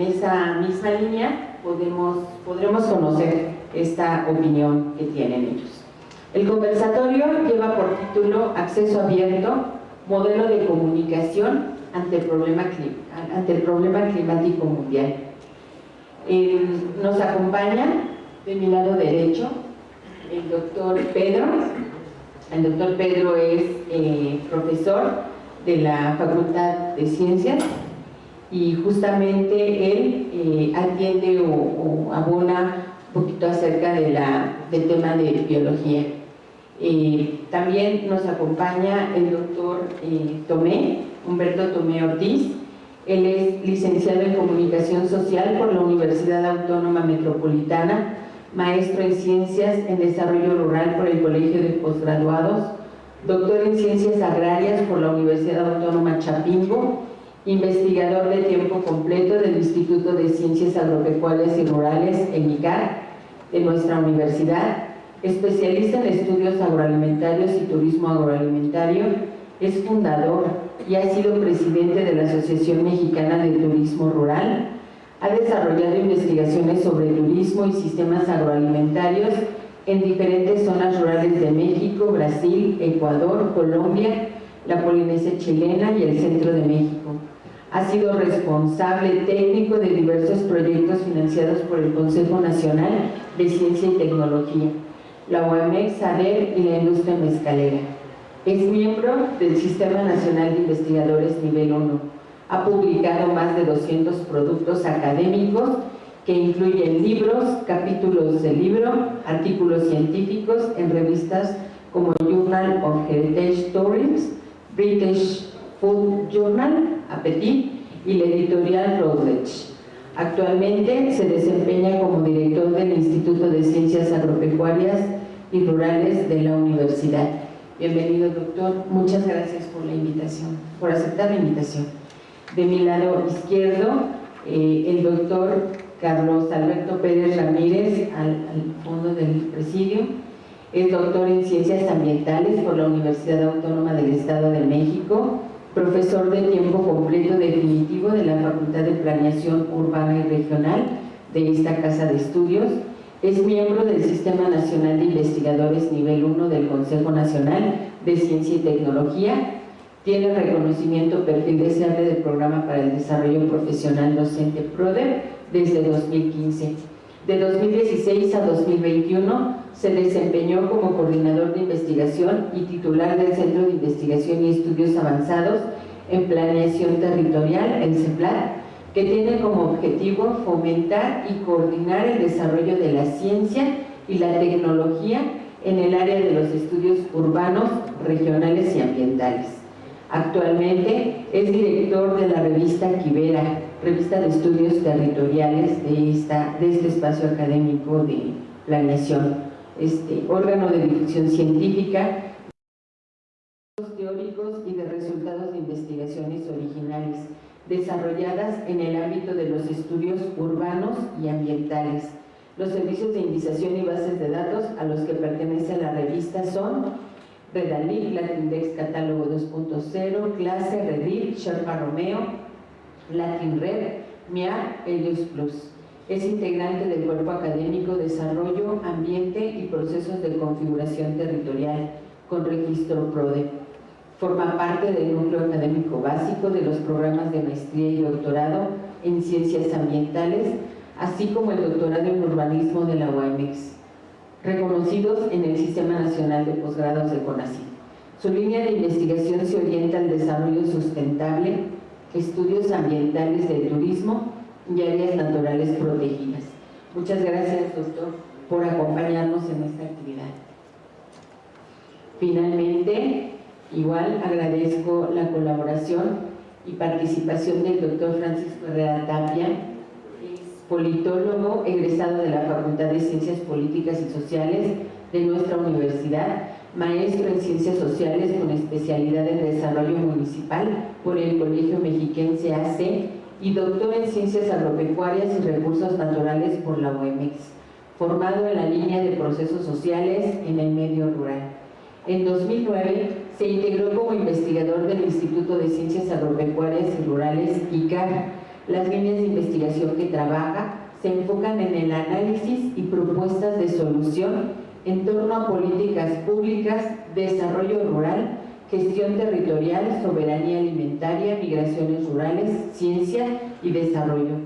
esta misma línea podemos, podremos conocer esta opinión que tienen ellos. El conversatorio lleva por título Acceso abierto, modelo de comunicación ante el problema, ante el problema climático mundial. Eh, nos acompaña de mi lado derecho el doctor Pedro. El doctor Pedro es eh, profesor de la Facultad de Ciencias y justamente él eh, atiende o, abona un poquito acerca de la, del tema de biología. Eh, también nos acompaña el doctor eh, Tomé, Humberto Tomé Ortiz. Él es licenciado en Comunicación Social por la Universidad Autónoma Metropolitana, maestro en Ciencias en Desarrollo Rural por el Colegio de Postgraduados, doctor en Ciencias Agrarias por la Universidad Autónoma Chapingo, investigador de tiempo completo del Instituto de Ciencias Agropecuarias y Rurales, en ICAR, de nuestra universidad, especialista en estudios agroalimentarios y turismo agroalimentario, es fundador y ha sido presidente de la Asociación Mexicana de Turismo Rural, ha desarrollado investigaciones sobre turismo y sistemas agroalimentarios en diferentes zonas rurales de México, Brasil, Ecuador, Colombia, la Polinesia chilena y el centro de México. Ha sido responsable técnico de diversos proyectos financiados por el Consejo Nacional de Ciencia y Tecnología, la OMX, SADER y la industria mezcalera. Es miembro del Sistema Nacional de Investigadores Nivel 1. Ha publicado más de 200 productos académicos que incluyen libros, capítulos de libro, artículos científicos en revistas como Journal of Heritage Stories, British Food Journal, Appetit y la editorial Routledge. Actualmente se desempeña como director del Instituto de Ciencias Agropecuarias y Rurales de la Universidad. Bienvenido, doctor. Muchas gracias por la invitación, por aceptar la invitación. De mi lado izquierdo, eh, el doctor Carlos Alberto Pérez Ramírez, al, fondo del presidio. Es doctor en Ciencias Ambientales por la Universidad Autónoma del Estado de México, profesor de tiempo completo definitivo de la Facultad de Planeación Urbana y Regional de esta Casa de Estudios, es miembro del Sistema Nacional de Investigadores Nivel 1 del Consejo Nacional de Ciencia y Tecnología, tiene reconocimiento perfil deseable del Programa para el Desarrollo Profesional Docente PRODER desde 2015. De 2016 a 2021 se desempeñó como coordinador de investigación y titular del Centro de Investigación y Estudios Avanzados en Planeación Territorial, el CEPLAT, que tiene como objetivo fomentar y coordinar el desarrollo de la ciencia y la tecnología en el área de los estudios urbanos, regionales y ambientales. Actualmente es director de la revista Quivera, revista de estudios territoriales de, esta, de este espacio académico de planeación, este órgano de difusión científica, teóricos y de resultados de investigaciones originales desarrolladas en el ámbito de los estudios urbanos y ambientales. Los servicios de indización y bases de datos a los que pertenece la revista son Redalí, Latindex Catálogo 2.0, Clase, Redil, Sherpa Romeo, Latin Red, MIA, Helios Plus. Es integrante del Cuerpo Académico Desarrollo, Ambiente y Procesos de Configuración Territorial, con registro PRODE. Forma parte del núcleo académico básico de los programas de maestría y doctorado en Ciencias Ambientales, así como el doctorado en Urbanismo de la UAMX, reconocidos en el Sistema Nacional de Posgrados de CONACYT. Su línea de investigación se orienta al desarrollo sustentable, estudios ambientales del turismo y áreas naturales protegidas. Muchas gracias, doctor, por acompañarnos en esta actividad. Finalmente, igual agradezco la colaboración y participación del doctor Francisco Herrera Tapia, politólogo egresado de la Facultad de Ciencias Políticas y Sociales de nuestra universidad, maestro en Ciencias Sociales con especialidad en Desarrollo Municipal por el Colegio Mexiquense AC y doctor en Ciencias Agropecuarias y Recursos Naturales por la UEMEX, formado en la línea de procesos sociales en el medio rural. En 2009 se integró como investigador del Instituto de Ciencias Agropecuarias y Rurales, ICAR, Las líneas de investigación que trabaja se enfocan en el análisis y propuestas de solución en torno a políticas públicas, desarrollo rural, gestión territorial, soberanía alimentaria, migraciones rurales, ciencia y desarrollo.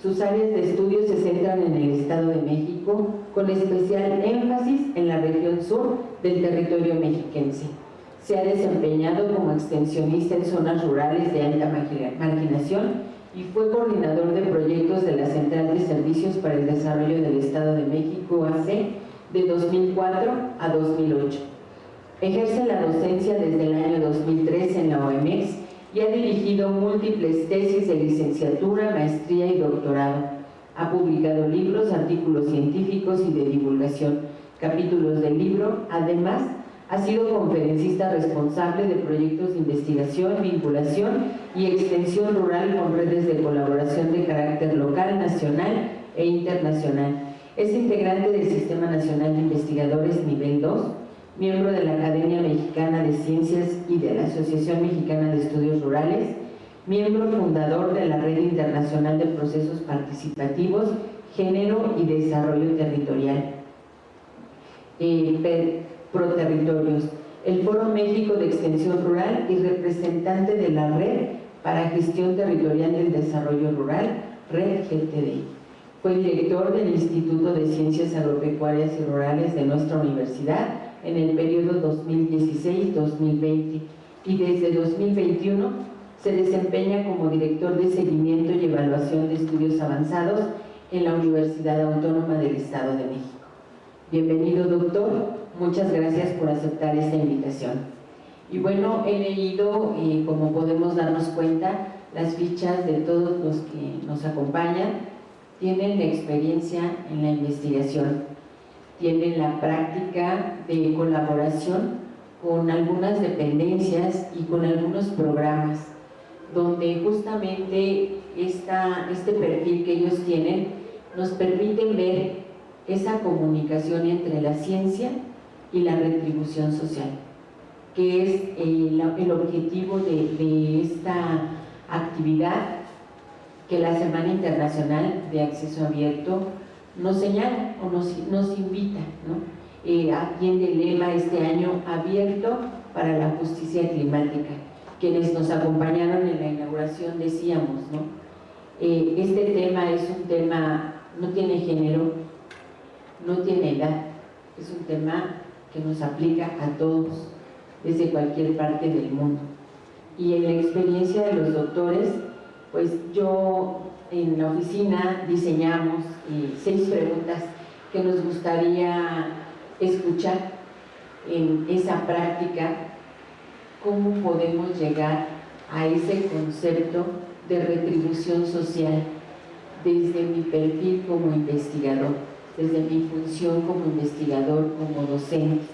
Sus áreas de estudio se centran en el Estado de México, con especial énfasis en la región sur del territorio mexiquense. Se ha desempeñado como extensionista en zonas rurales de alta marginación y fue coordinador de proyectos de la Central de Servicios para el Desarrollo del Estado de México, AC, de 2004 a 2008. Ejerce la docencia desde el año 2003 en la OMX y ha dirigido múltiples tesis de licenciatura, maestría y doctorado. Ha publicado libros, artículos científicos y de divulgación, capítulos del libro. Además, ha sido conferencista responsable de proyectos de investigación, vinculación y extensión rural con redes de colaboración de carácter local, nacional e internacional. Es integrante del Sistema Nacional de Investigadores Nivel 2, miembro de la Academia Mexicana de Ciencias y de la Asociación Mexicana de Estudios Rurales, miembro fundador de la Red Internacional de Procesos Participativos, Género y Desarrollo Territorial, eh, Proterritorios, el Foro México de Extensión Rural y representante de la Red para Gestión Territorial del Desarrollo Rural, Red GTD. Fue director del Instituto de Ciencias Agropecuarias y Rurales de nuestra universidad en el periodo 2016-2020 y desde 2021 se desempeña como director de seguimiento y evaluación de estudios avanzados en la Universidad Autónoma del Estado de México. Bienvenido doctor, muchas gracias por aceptar esta invitación. Y bueno, he leído, y como podemos darnos cuenta, las fichas de todos los que nos acompañan tienen experiencia en la investigación tienen la práctica de colaboración con algunas dependencias y con algunos programas donde justamente esta, este perfil que ellos tienen nos permiten ver esa comunicación entre la ciencia y la retribución social, que es el, el objetivo de, de esta actividad que la Semana Internacional de Acceso Abierto nos señala o nos, invita, ¿no? Eh, atiende el lema este año abierto para la justicia climática. Quienes nos acompañaron en la inauguración decíamos, ¿no? Eh, este tema es un tema, no tiene género, no tiene edad, es un tema que nos aplica a todos, desde cualquier parte del mundo. Y en la experiencia de los doctores, pues yo en la oficina diseñamos eh, seis preguntas que nos gustaría escuchar en esa práctica, cómo podemos llegar a ese concepto de retribución social desde mi perfil como investigador, desde mi función como investigador, como docente.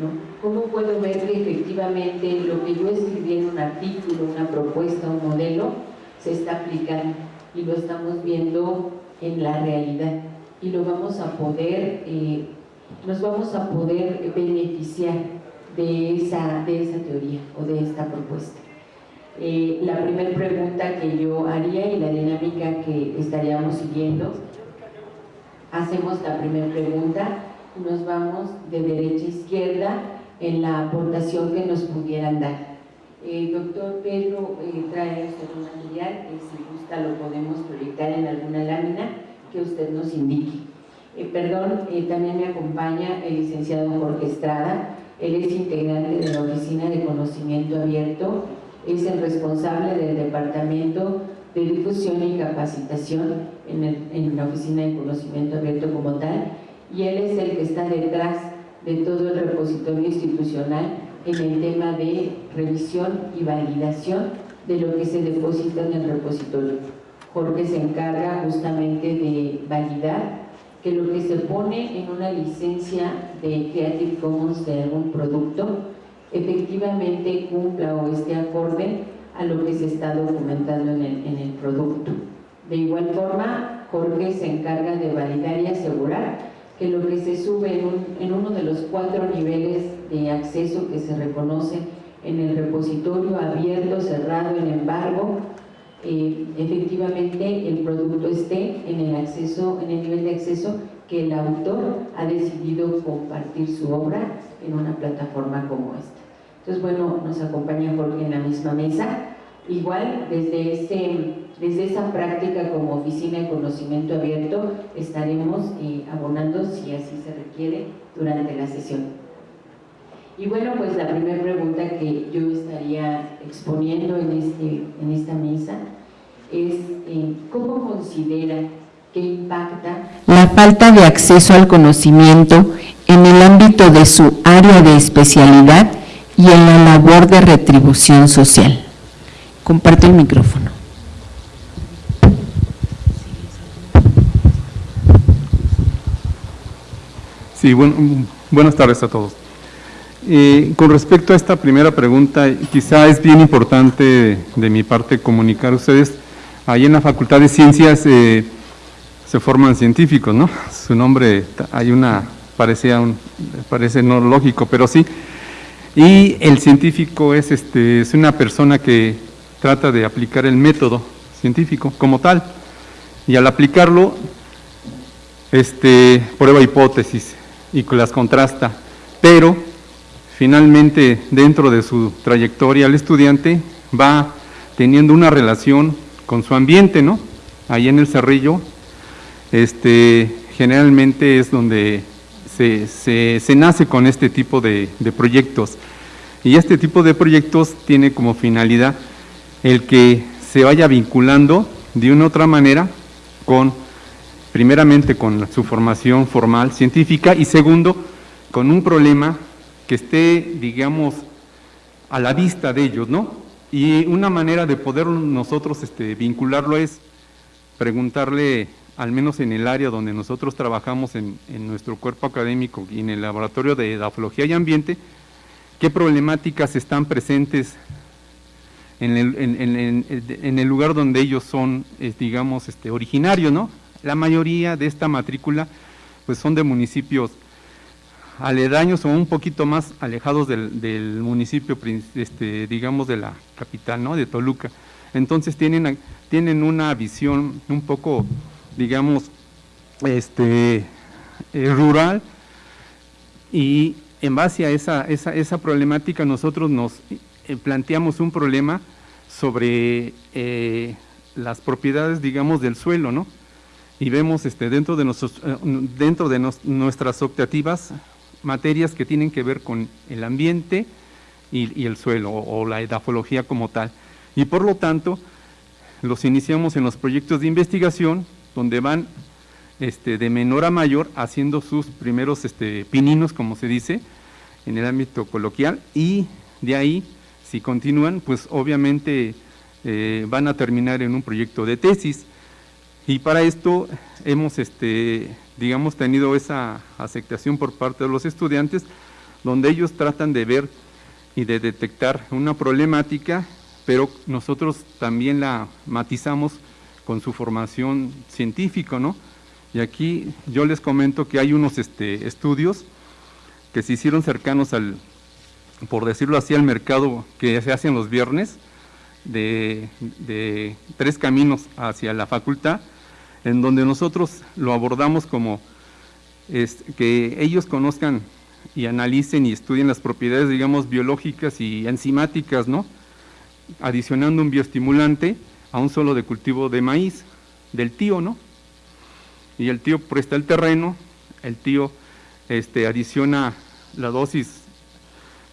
¿no? ¿Cómo puedo ver que efectivamente lo que yo escribí en un artículo, una propuesta, un modelo, se está aplicando y lo estamos viendo en la realidad y lo vamos a poder, eh, nos vamos a poder beneficiar de esa, de esa teoría o de esta propuesta. Eh, la primera pregunta que yo haría y la dinámica que estaríamos siguiendo, hacemos la primera pregunta nos vamos de derecha a izquierda en la aportación que nos pudieran dar. El doctor Pedro eh, trae usted un material que si gusta lo podemos proyectar en alguna lámina que usted nos indique. Eh, perdón, eh, también me acompaña el licenciado Jorge Estrada, él es integrante de la Oficina de Conocimiento Abierto, es el responsable del Departamento de Difusión y Capacitación en, en la Oficina de Conocimiento Abierto como tal, y él es el que está detrás de todo el repositorio institucional en el tema de revisión y validación de lo que se deposita en el repositorio. Jorge se encarga justamente de validar que lo que se pone en una licencia de Creative Commons de algún producto efectivamente cumpla o esté acorde a lo que se está documentando en el, en el producto. De igual forma, Jorge se encarga de validar y asegurar que lo que se sube en, uno de los cuatro niveles de acceso que se reconoce en el repositorio abierto, cerrado, en embargo, eh, efectivamente el producto esté en el acceso, en el nivel de acceso que el autor ha decidido compartir su obra en una plataforma como esta. Entonces, bueno, nos acompaña Jorge en la misma mesa. Igual, desde, ese, desde esa práctica como oficina de conocimiento abierto, estaremos eh, abonando, si así se requiere, durante la sesión. Y bueno, pues la primera pregunta que yo estaría exponiendo en, este, en esta mesa es eh, ¿cómo considera que impacta la falta de acceso al conocimiento en el ámbito de su área de especialidad y en la labor de retribución social? Comparte el micrófono. Sí, bueno, buenas tardes a todos. Eh, con respecto a esta primera pregunta, quizá es bien importante de, mi parte comunicar a ustedes, ahí en la Facultad de Ciencias eh, se forman científicos, ¿no? Su nombre, hay una, parece, un, parece no lógico, pero sí. Y el científico es, este, es una persona que trata de aplicar el método científico como tal, y al aplicarlo, este, prueba hipótesis y las contrasta, pero finalmente dentro de su trayectoria el estudiante va teniendo una relación con su ambiente, ¿no? Ahí en el Cerrillo, este, generalmente es donde se, nace con este tipo de, de, proyectos. Y este tipo de proyectos tiene como finalidad el que se vaya vinculando de una u otra manera con, primeramente con su formación formal científica y segundo, con un problema que esté, digamos, a la vista de ellos, ¿no? Y una manera de poder nosotros este, vincularlo es preguntarle, al menos en el área donde nosotros trabajamos en, nuestro cuerpo académico y en el laboratorio de edafología y ambiente, qué problemáticas están presentes en el, lugar donde ellos son, digamos, este, originarios, ¿no? La mayoría de esta matrícula pues son de municipios aledaños o un poquito más alejados del, municipio, este, digamos, de la capital, ¿no? De Toluca. Entonces tienen, tienen una visión un poco, digamos, este, eh, rural y en base a esa, esa, problemática nosotros nos eh, planteamos un problema sobre eh, las propiedades, digamos, del suelo, ¿no? Y vemos este, dentro de, nuestros, dentro de nuestras optativas materias que tienen que ver con el ambiente y, el suelo o, la edafología como tal. Y por lo tanto, los iniciamos en los proyectos de investigación donde van este, de menor a mayor haciendo sus primeros este, pininos, como se dice, en el ámbito coloquial y de ahí, si continúan, pues obviamente eh, van a terminar en un proyecto de tesis. Y para esto hemos este, digamos, tenido esa aceptación por parte de los estudiantes, donde ellos tratan de ver y de detectar una problemática, pero nosotros también la matizamos con su formación científica, ¿no? Y aquí yo les comento que hay unos este, estudios que se hicieron cercanos al, por decirlo así, al mercado que se hacen los viernes, de, de tres caminos hacia la facultad, en donde nosotros lo abordamos como que ellos conozcan y analicen y estudien las propiedades, digamos, biológicas y enzimáticas, ¿no? Adicionando un bioestimulante a un solo de cultivo de maíz, del tío, ¿no? Y el tío presta el terreno, el tío este, adiciona la dosis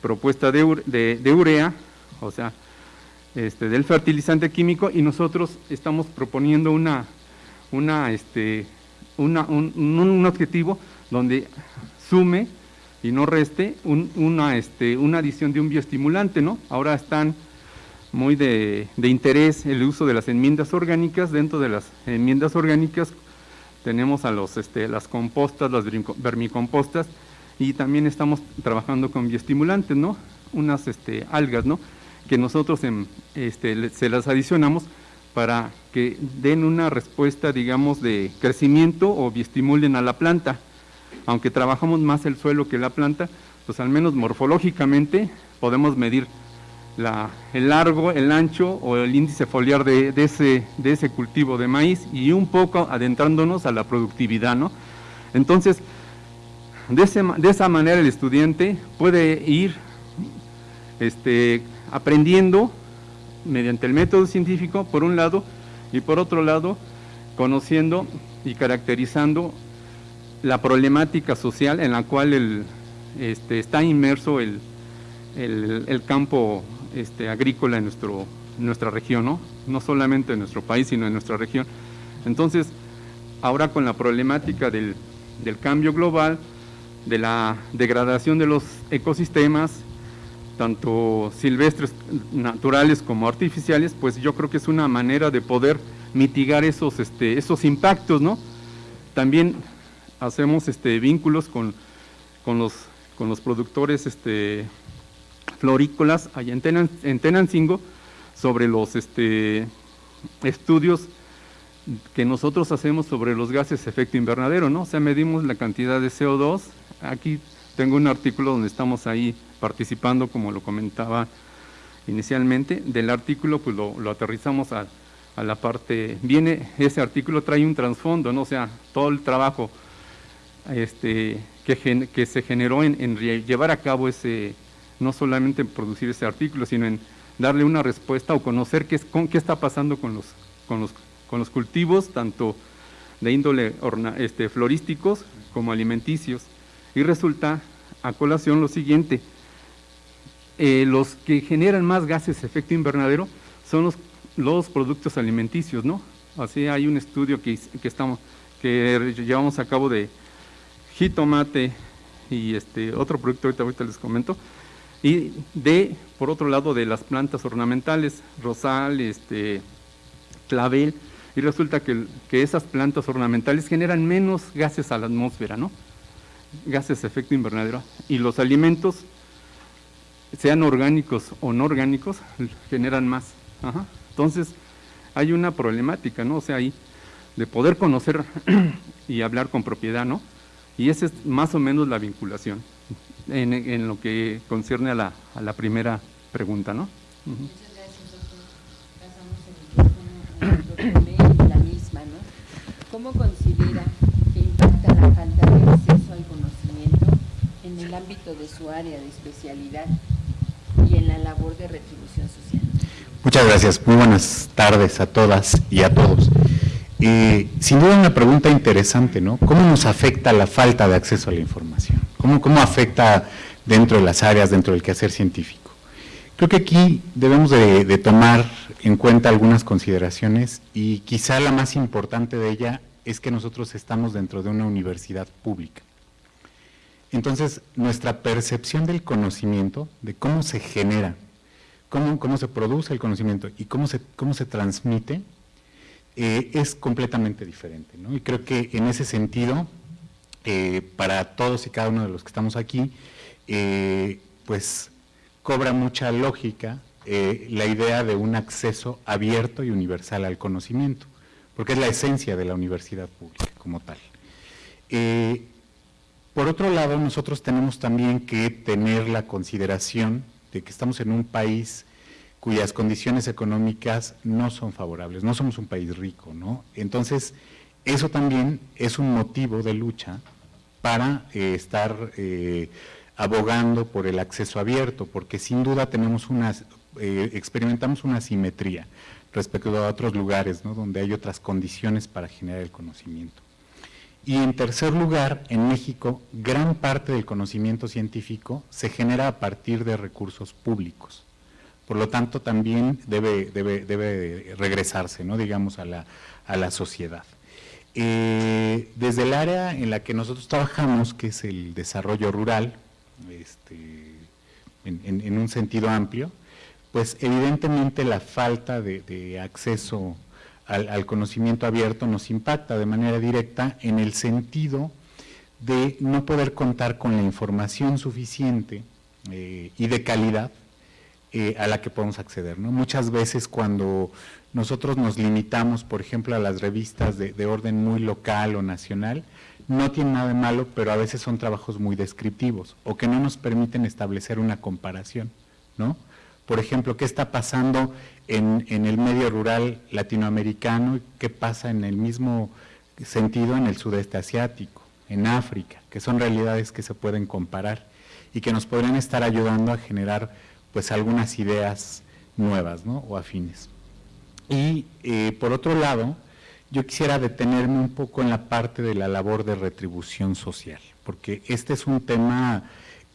propuesta de, de urea, o sea, este, del fertilizante químico, y nosotros estamos proponiendo una una, este, un, objetivo donde sume y no reste una, este, una adición de un bioestimulante, ¿no? Ahora están muy de, interés el uso de las enmiendas orgánicas. Dentro de las enmiendas orgánicas tenemos a los, este, las compostas, las vermicompostas, y también estamos trabajando con bioestimulantes, ¿no? Unas este, algas, ¿no? Que nosotros este, se las adicionamos para que den una respuesta, digamos, de crecimiento o estimulen a la planta. Aunque trabajamos más el suelo que la planta, pues al menos morfológicamente podemos medir el largo, el ancho o el índice foliar de, ese, de ese cultivo de maíz y un poco adentrándonos a la productividad, ¿no? Entonces, de, de esa manera el estudiante puede ir este, aprendiendo mediante el método científico, por un lado, y por otro lado, conociendo y caracterizando la problemática social en la cual el, este, está inmerso el, el, campo este, agrícola en nuestro, nuestra región, ¿no? no solamente en nuestro país, sino en nuestra región. Entonces, ahora con la problemática del, del cambio global, de la degradación de los ecosistemas, tanto silvestres, naturales como artificiales, pues yo creo que es una manera de poder mitigar esos, este, esos impactos, ¿no? También hacemos este, vínculos con, con, los, con los productores este, florícolas allá en, Tenancingo sobre los este, estudios que nosotros hacemos sobre los gases efecto invernadero, ¿no? O sea, medimos la cantidad de CO2. Aquí tengo un artículo donde estamos ahí participando, como lo comentaba inicialmente. Del artículo, pues lo, aterrizamos a, la parte, viene, ese artículo trae un trasfondo, ¿no? O sea, todo el trabajo este, que, se generó en, llevar a cabo ese, no solamente en producir ese artículo, sino en darle una respuesta o conocer qué, con, qué está pasando con los cultivos, tanto de índole este, florísticos como alimenticios. Y resulta a colación lo siguiente, eh, los que generan más gases de efecto invernadero son los, productos alimenticios, ¿no? Así hay un estudio que, que, estamos, que llevamos a cabo de jitomate y este otro producto, ahorita, ahorita les comento, y de, por otro lado, de las plantas ornamentales, rosal, este, clavel, y resulta que, que esas plantas ornamentales generan menos gases a la atmósfera, ¿no? Gases de efecto invernadero. Y los alimentos sean orgánicos o no orgánicos, generan más. Entonces, hay una problemática, ¿no? O sea, ahí, de poder conocer y hablar con propiedad, ¿no? Y esa es más o menos la vinculación en, lo que concierne a la, a la primera pregunta, ¿no? Pasamos el micrófono a la misma, ¿no? ¿Cómo considera que impacta la falta en el ámbito de su área de especialidad y en la labor de retribución social. Muchas gracias. Muy buenas tardes a todas y a todos. Eh, sin duda una pregunta interesante, ¿no? ¿Cómo nos afecta la falta de acceso a la información? ¿Cómo, cómo afecta dentro de las áreas, dentro del quehacer científico? Creo que aquí debemos de, tomar en cuenta algunas consideraciones y quizá la más importante de ella es que nosotros estamos dentro de una universidad pública. Entonces, nuestra percepción del conocimiento, de cómo se genera, cómo, cómo se produce el conocimiento y cómo se, cómo se transmite, eh, es completamente diferente. Y creo que en ese sentido, eh, para todos y cada uno de los que estamos aquí, eh, pues cobra mucha lógica la idea de un acceso abierto y universal al conocimiento, porque es la esencia de la universidad pública como tal. Por otro lado, nosotros tenemos también que tener la consideración de que estamos en un país cuyas condiciones económicas no son favorables, no somos un país rico, ¿no? Entonces, eso también es un motivo de lucha para eh, estar eh, abogando por el acceso abierto, porque sin duda tenemos una, eh, experimentamos una simetría respecto a otros lugares, ¿no? donde hay otras condiciones para generar el conocimiento. Y en tercer lugar, en México, gran parte del conocimiento científico se genera a partir de recursos públicos. Por lo tanto, también debe, debe, regresarse, ¿no? digamos, a la, a la sociedad. Eh, desde el área en la que nosotros trabajamos, que es el desarrollo rural, este, en, un sentido amplio, pues evidentemente la falta de acceso al, conocimiento abierto nos impacta de manera directa en el sentido de no poder contar con la información suficiente eh, y de calidad eh, a la que podemos acceder. ¿no? Muchas veces cuando nosotros nos limitamos, por ejemplo, a las revistas de, de, orden muy local o nacional, no tiene nada de malo, pero a veces son trabajos muy descriptivos o que no nos permiten establecer una comparación, ¿no? Por ejemplo, ¿qué está pasando en, el medio rural latinoamericano? ¿Qué pasa en el mismo sentido en el sudeste asiático, en África? Que son realidades que se pueden comparar y que nos podrían estar ayudando a generar pues algunas ideas nuevas ¿no? o afines. Y eh, por otro lado, yo quisiera detenerme un poco en la parte de la labor de retribución social, porque este es un tema,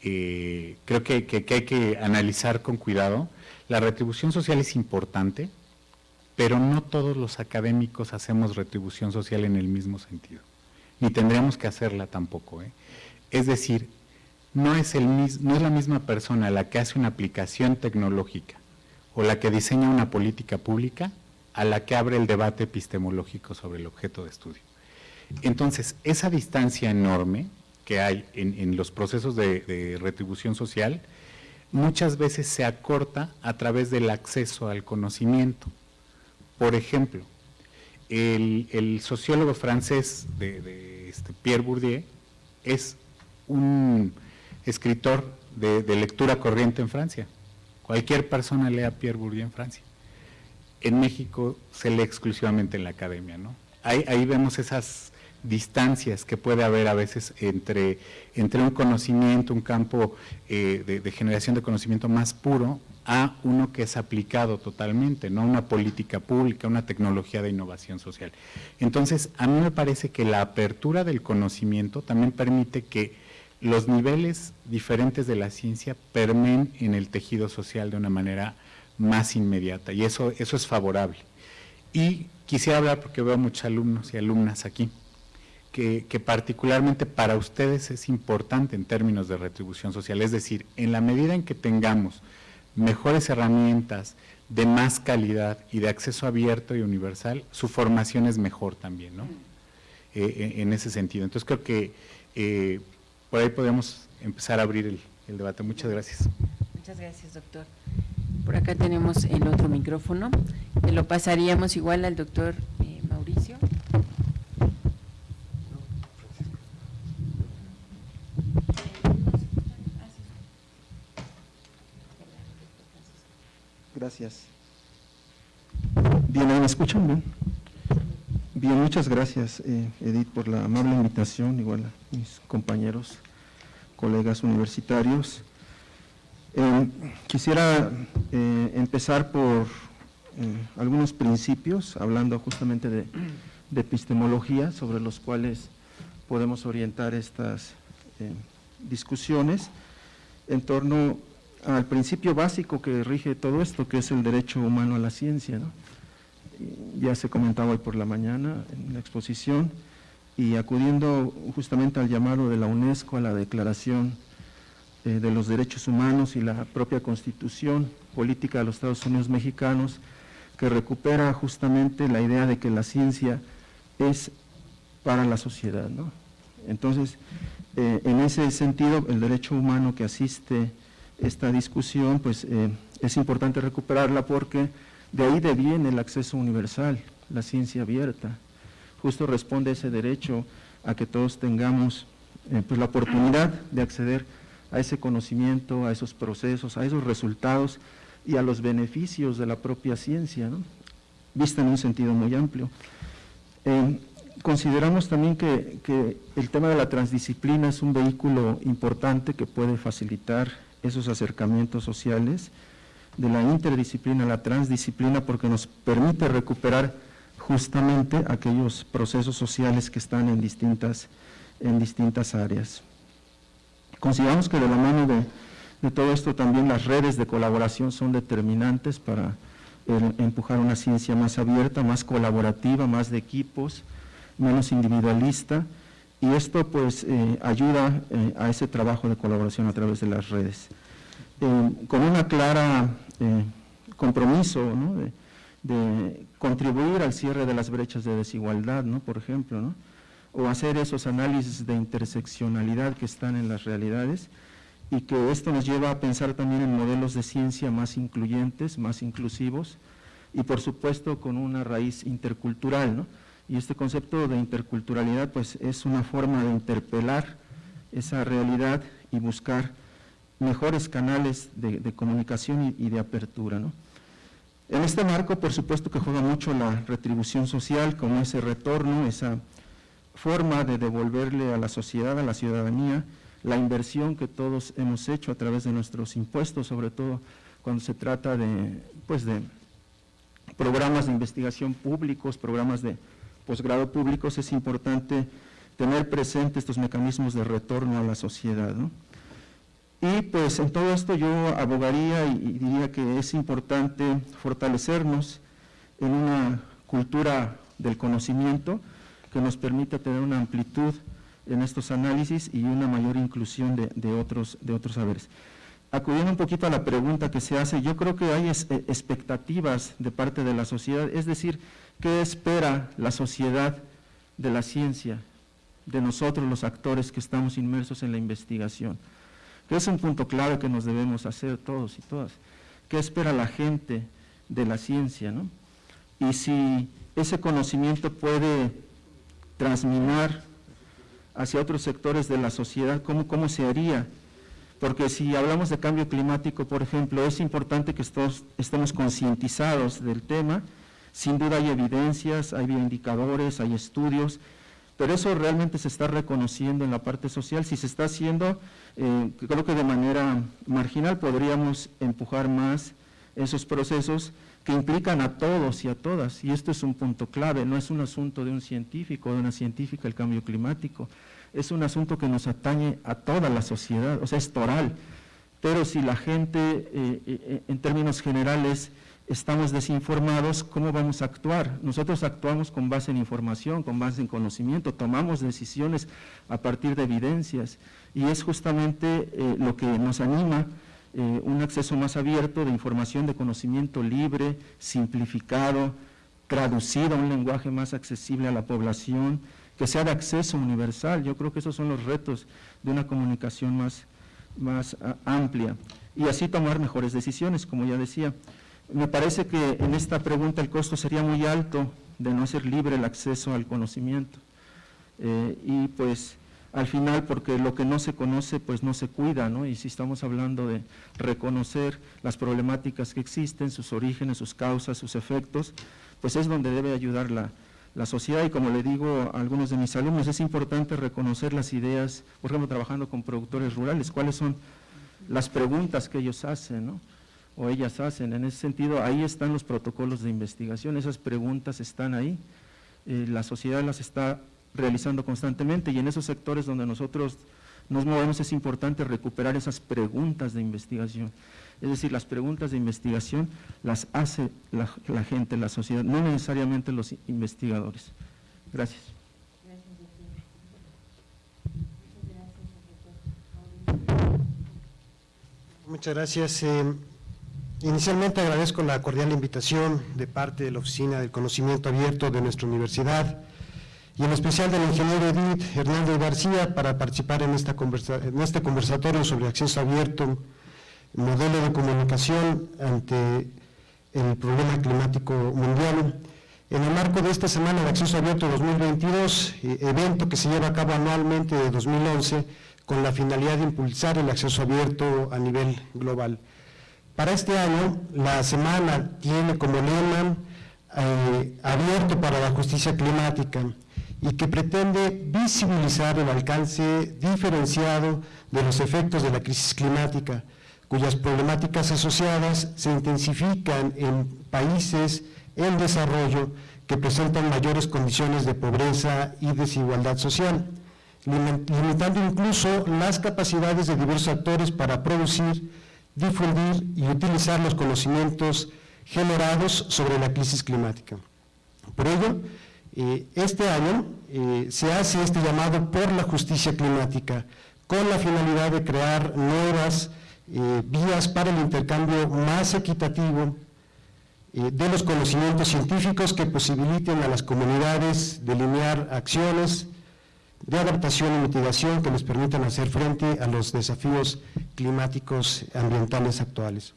eh, creo que, hay que analizar con cuidado. La retribución social es importante, pero no todos los académicos hacemos retribución social en el mismo sentido, ni tendríamos que hacerla tampoco. ¿eh? Es decir, no es, el, no es la misma persona la que hace una aplicación tecnológica o la que diseña una política pública a la que abre el debate epistemológico sobre el objeto de estudio. Entonces, esa distancia enorme que hay en, los procesos de, retribución social, muchas veces se acorta a través del acceso al conocimiento. Por ejemplo, el, sociólogo francés de, este Pierre Bourdieu es un escritor de, lectura corriente en Francia. Cualquier persona lee a Pierre Bourdieu en Francia. En México se lee exclusivamente en la academia, ¿no? Ahí, vemos esas distancias que puede haber a veces entre, entre un conocimiento, un campo eh, de, generación de conocimiento más puro a uno que es aplicado totalmente, no una política pública, una tecnología de innovación social. Entonces, a mí me parece que la apertura del conocimiento también permite que los niveles diferentes de la ciencia permeen en el tejido social de una manera más inmediata y eso, eso es favorable. Y quisiera hablar, porque veo muchos alumnos y alumnas aquí, que, particularmente para ustedes es importante en términos de retribución social, es decir, en la medida en que tengamos mejores herramientas de más calidad y de acceso abierto y universal, su formación es mejor también, ¿no? Eh, en ese sentido. Entonces creo que eh, por ahí podemos empezar a abrir el, debate. Muchas gracias. Muchas gracias, doctor. Por acá tenemos el otro micrófono. lo pasaríamos igual al doctor eh, Mauricio. Bien, ¿me escuchan bien? Bien, muchas gracias, eh, Edith, por la amable invitación, igual a mis compañeros, colegas universitarios. Eh, quisiera eh, empezar por algunos principios, hablando justamente de, epistemología, sobre los cuales podemos orientar estas discusiones en torno al principio básico que rige todo esto, que es el derecho humano a la ciencia, ¿no? ya se comentaba hoy por la mañana en la exposición, y acudiendo justamente al llamado de la UNESCO a la Declaración eh, de los Derechos Humanos y la propia Constitución Política de los Estados Unidos Mexicanos, que recupera justamente la idea de que la ciencia es para la sociedad. Entonces, eh, en ese sentido, el derecho humano que asiste esta discusión, pues eh, es importante recuperarla porque de ahí deviene el acceso universal, la ciencia abierta. Justo responde ese derecho a que todos tengamos eh, pues la oportunidad de acceder a ese conocimiento, a esos procesos, a esos resultados y a los beneficios de la propia ciencia, vista en un sentido muy amplio. Eh, consideramos también que, que, el tema de la transdisciplina es un vehículo importante que puede facilitar esos acercamientos sociales de la interdisciplina la transdisciplina porque nos permite recuperar justamente aquellos procesos sociales que están en distintas, en distintas áreas. Consideramos que de la mano de, todo esto también las redes de colaboración son determinantes para empujar una ciencia más abierta, más colaborativa, más de equipos, menos individualista, y esto pues eh, ayuda eh, a ese trabajo de colaboración a través de las redes. Eh, con una clara eh, compromiso de, contribuir al cierre de las brechas de desigualdad, ¿no? por ejemplo, o hacer esos análisis de interseccionalidad que están en las realidades y que esto nos lleva a pensar también en modelos de ciencia más incluyentes, más inclusivos y por supuesto con una raíz intercultural. Y este concepto de interculturalidad pues es una forma de interpelar esa realidad y buscar mejores canales de, comunicación y, de apertura. En este marco, por supuesto que juega mucho la retribución social, como ese retorno, esa forma de devolverle a la sociedad, a la ciudadanía, la inversión que todos hemos hecho a través de nuestros impuestos, sobre todo cuando se trata de, pues de programas de investigación públicos, programas de posgrado públicos, es importante tener presente estos mecanismos de retorno a la sociedad. Y pues en todo esto yo abogaría y, diría que es importante fortalecernos en una cultura del conocimiento que nos permita tener una amplitud en estos análisis y una mayor inclusión de, otros, de otros saberes. Acudiendo un poquito a la pregunta que se hace, yo creo que hay eh, expectativas de parte de la sociedad, es decir, ¿qué espera la sociedad de la ciencia, de nosotros los actores que estamos inmersos en la investigación? Que es un punto clave que nos debemos hacer todos y todas. ¿Qué espera la gente de la ciencia? ¿no? Y si ese conocimiento puede transminar hacia otros sectores de la sociedad, ¿cómo, cómo se haría? Porque si hablamos de cambio climático, por ejemplo, es importante que estemos concientizados del tema, sin duda hay evidencias, hay bioindicadores, hay estudios, pero eso realmente se está reconociendo en la parte social. Si se está haciendo, eh, creo que de manera marginal podríamos empujar más esos procesos que implican a todos y a todas, y esto es un punto clave, no es un asunto de un científico o de una científica el cambio climático, es un asunto que nos atañe a toda la sociedad, o sea, es toral. Pero si la gente, eh, eh, en términos generales, estamos desinformados, ¿cómo vamos a actuar? Nosotros actuamos con base en información, con base en conocimiento, tomamos decisiones a partir de evidencias y es justamente eh, lo que nos anima un acceso más abierto de información, de conocimiento libre, simplificado, traducido a un lenguaje más accesible a la población, que sea de acceso universal. Yo creo que esos son los retos de una comunicación más, más amplia y así tomar mejores decisiones, como ya decía. Me parece que en esta pregunta el costo sería muy alto de no ser libre el acceso al conocimiento. Eh, y pues al final, porque lo que no se conoce, pues no se cuida, ¿no? Y si estamos hablando de reconocer las problemáticas que existen, sus orígenes, sus causas, sus efectos, pues es donde debe ayudar la, la sociedad y como le digo a algunos de mis alumnos, es importante reconocer las ideas, por ejemplo, trabajando con productores rurales, cuáles son las preguntas que ellos hacen, o ellas hacen. En ese sentido, ahí están los protocolos de investigación, esas preguntas están ahí, eh, la sociedad las está realizando constantemente y en esos sectores donde nosotros nos movemos es importante recuperar esas preguntas de investigación. Es decir, las preguntas de investigación las hace la, gente, la sociedad, no necesariamente los investigadores. Gracias. Muchas gracias. Eh, inicialmente agradezco la cordial invitación de parte de la Oficina del Conocimiento Abierto de nuestra universidad y en especial del ingeniero Edith Hernández García para participar en, esta en este conversatorio sobre acceso abierto modelo de comunicación ante el problema climático mundial. En el marco de esta Semana de Acceso Abierto 2022, eh, evento que se lleva a cabo anualmente de 2011 con la finalidad de impulsar el acceso abierto a nivel global. Para este año, la semana tiene como lema eh, abierto para la justicia climática y que pretende visibilizar el alcance diferenciado de los efectos de la crisis climática, cuyas problemáticas asociadas se intensifican en países en desarrollo que presentan mayores condiciones de pobreza y desigualdad social, limitando incluso las capacidades de diversos actores para producir, difundir y utilizar los conocimientos generados sobre la crisis climática. Por ello, eh, este año eh, se hace este llamado por la justicia climática con la finalidad de crear nuevas eh, vías para el intercambio más equitativo eh, de los conocimientos científicos que posibiliten a las comunidades delinear acciones de adaptación y mitigación que les permitan hacer frente a los desafíos climáticos ambientales actuales.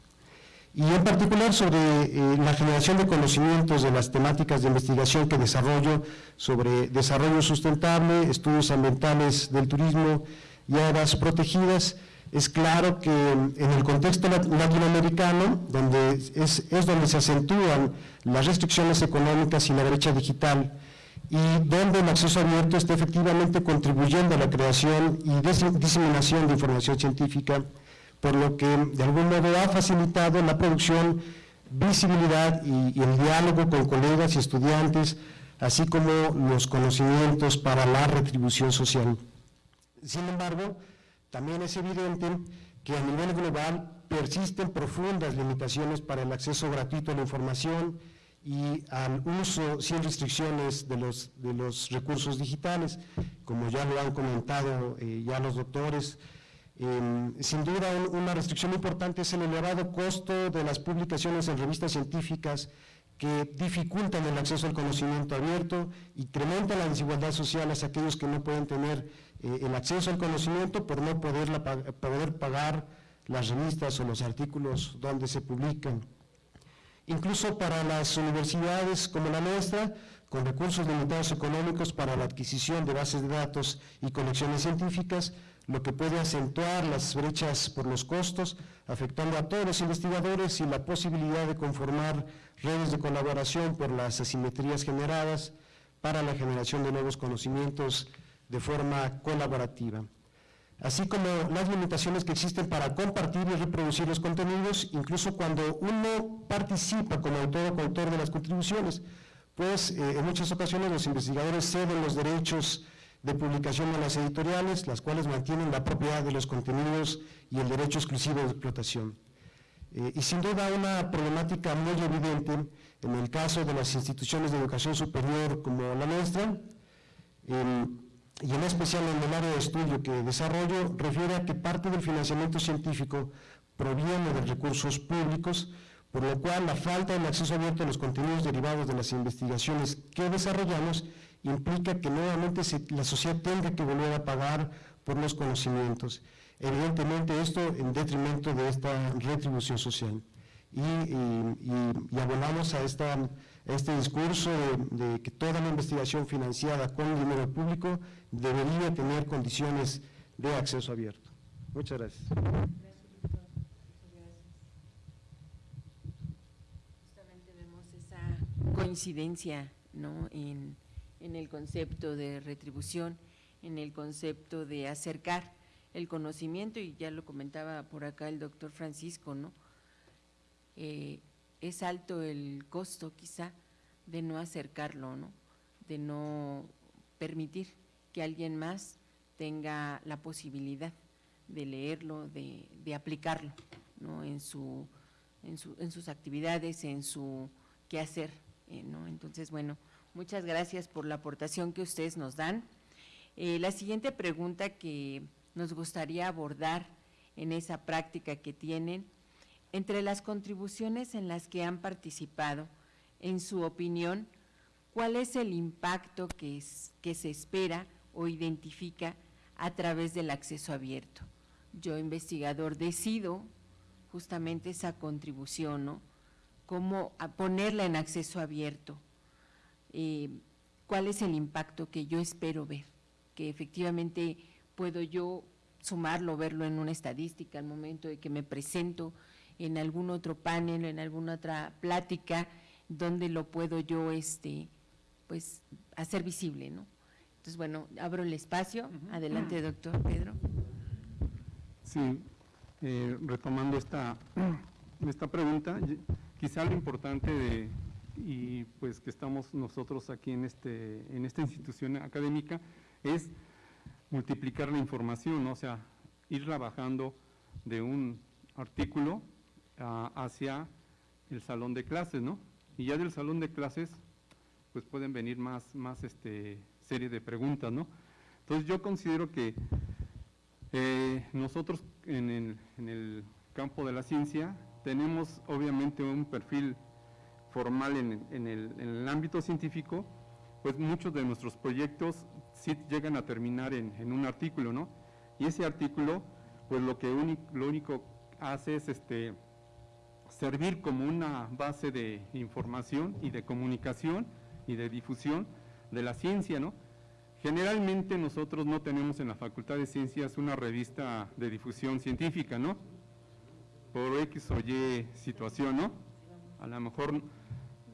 Y en particular sobre eh, la generación de conocimientos de las temáticas de investigación que desarrollo sobre desarrollo sustentable, estudios ambientales del turismo y áreas protegidas, es claro que en el contexto latinoamericano, donde es, es donde se acentúan las restricciones económicas y la brecha digital, y donde el acceso abierto está efectivamente contribuyendo a la creación y diseminación de información científica, por lo que de algún modo ha facilitado la producción, visibilidad y, y el diálogo con colegas y estudiantes, así como los conocimientos para la retribución social. Sin embargo, también es evidente que a nivel global persisten profundas limitaciones para el acceso gratuito a la información y al uso sin restricciones de los, de los recursos digitales, como ya lo han comentado eh, ya los doctores. Em, sin duda, una restricción importante es el elevado costo de las publicaciones en revistas científicas que dificultan el acceso al conocimiento abierto, incrementan la desigualdad social hacia aquellos que no pueden tener eh, el acceso al conocimiento por no poder, poder pagar las revistas o los artículos donde se publican. Incluso para las universidades como la nuestra, con recursos limitados económicos para la adquisición de bases de datos y colecciones científicas, lo que puede acentuar las brechas por los costos, afectando a todos los investigadores y la posibilidad de conformar redes de colaboración por las asimetrías generadas para la generación de nuevos conocimientos de forma colaborativa. Así como las limitaciones que existen para compartir y reproducir los contenidos, incluso cuando uno participa como autor o coautor de las contribuciones, pues eh, en muchas ocasiones los investigadores ceden los derechos de publicación a las editoriales, las cuales mantienen la propiedad de los contenidos y el derecho exclusivo de explotación. Eh, y sin duda una problemática muy evidente en el caso de las instituciones de educación superior como la nuestra, y en especial en el área de estudio que desarrollo, refiere a que parte del financiamiento científico proviene de recursos públicos, por lo cual la falta del acceso abierto a los contenidos derivados de las investigaciones que desarrollamos implica que nuevamente la sociedad tenga que volver a pagar por los conocimientos. Evidentemente esto en detrimento de esta retribución social. Y, y, abonamos a, esta, este discurso de, que toda la investigación financiada con dinero público debería tener condiciones de acceso abierto. Muchas gracias. Justamente vemos esa coincidencia ¿no? en, en el concepto de retribución, en el concepto de acercar el conocimiento, y ya lo comentaba por acá el doctor Francisco, ¿no? Eh, es alto el costo quizá de no acercarlo, ¿no? de no permitir que alguien más tenga la posibilidad de leerlo, de, aplicarlo ¿no? en, su, en, sus actividades, en su quehacer. Eh, ¿no? Entonces, bueno, muchas gracias por la aportación que ustedes nos dan. Eh, la siguiente pregunta que nos gustaría abordar en esa práctica que tienen entre las contribuciones en las que han participado, en su opinión, ¿cuál es el impacto que, se espera o identifica a través del acceso abierto? Yo, investigador, decido justamente esa contribución, ¿no? Cómo ponerla en acceso abierto. Eh, ¿Cuál es el impacto que yo espero ver? Que efectivamente puedo yo sumarlo, verlo en una estadística al momento de que me presento en algún otro panel, en alguna otra plática, donde lo puedo yo este, pues, hacer visible, ¿no? Entonces, bueno, abro el espacio. Adelante, doctor Pedro. Sí, eh, retomando esta, esta pregunta, quizá lo importante de, y pues que estamos nosotros aquí en, este, en esta institución académica, es multiplicar la información, o sea, ir trabajando de un artículo hacia el salón de clases, ¿no? Y ya del salón de clases, pues pueden venir más, más este, serie de preguntas, ¿no? Entonces yo considero que eh, nosotros en el, campo de la ciencia tenemos obviamente un perfil formal en, en, el, en, el, ámbito científico, pues muchos de nuestros proyectos sí llegan a terminar en, un artículo, ¿no? Y ese artículo, pues lo que lo único hace es este, servir como una base de información y de comunicación y de difusión de la ciencia, ¿no? Generalmente nosotros no tenemos en la Facultad de Ciencias una revista de difusión científica, ¿no? Por X o Y situación, ¿no? A lo mejor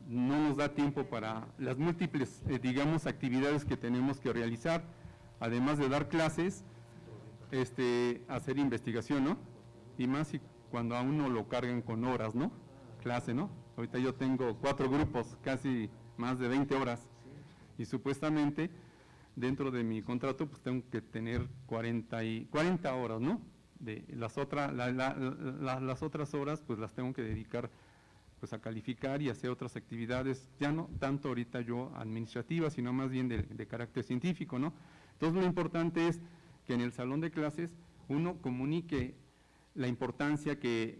no nos da tiempo para las múltiples, eh, digamos, actividades que tenemos que realizar, además de dar clases, este, hacer investigación, ¿no? Y más si cuando a uno lo cargan con horas, ¿no? Clase, ¿no? Ahorita yo tengo cuatro grupos, casi más de 20 horas, y supuestamente dentro de mi contrato pues tengo que tener 40, y, 40 horas, ¿no? De las, otras las otras horas pues las tengo que dedicar pues a calificar y hacer otras actividades, ya no tanto ahorita yo administrativas, sino más bien de carácter científico, ¿no? Entonces lo importante es que en el salón de clases uno comunique la importancia que,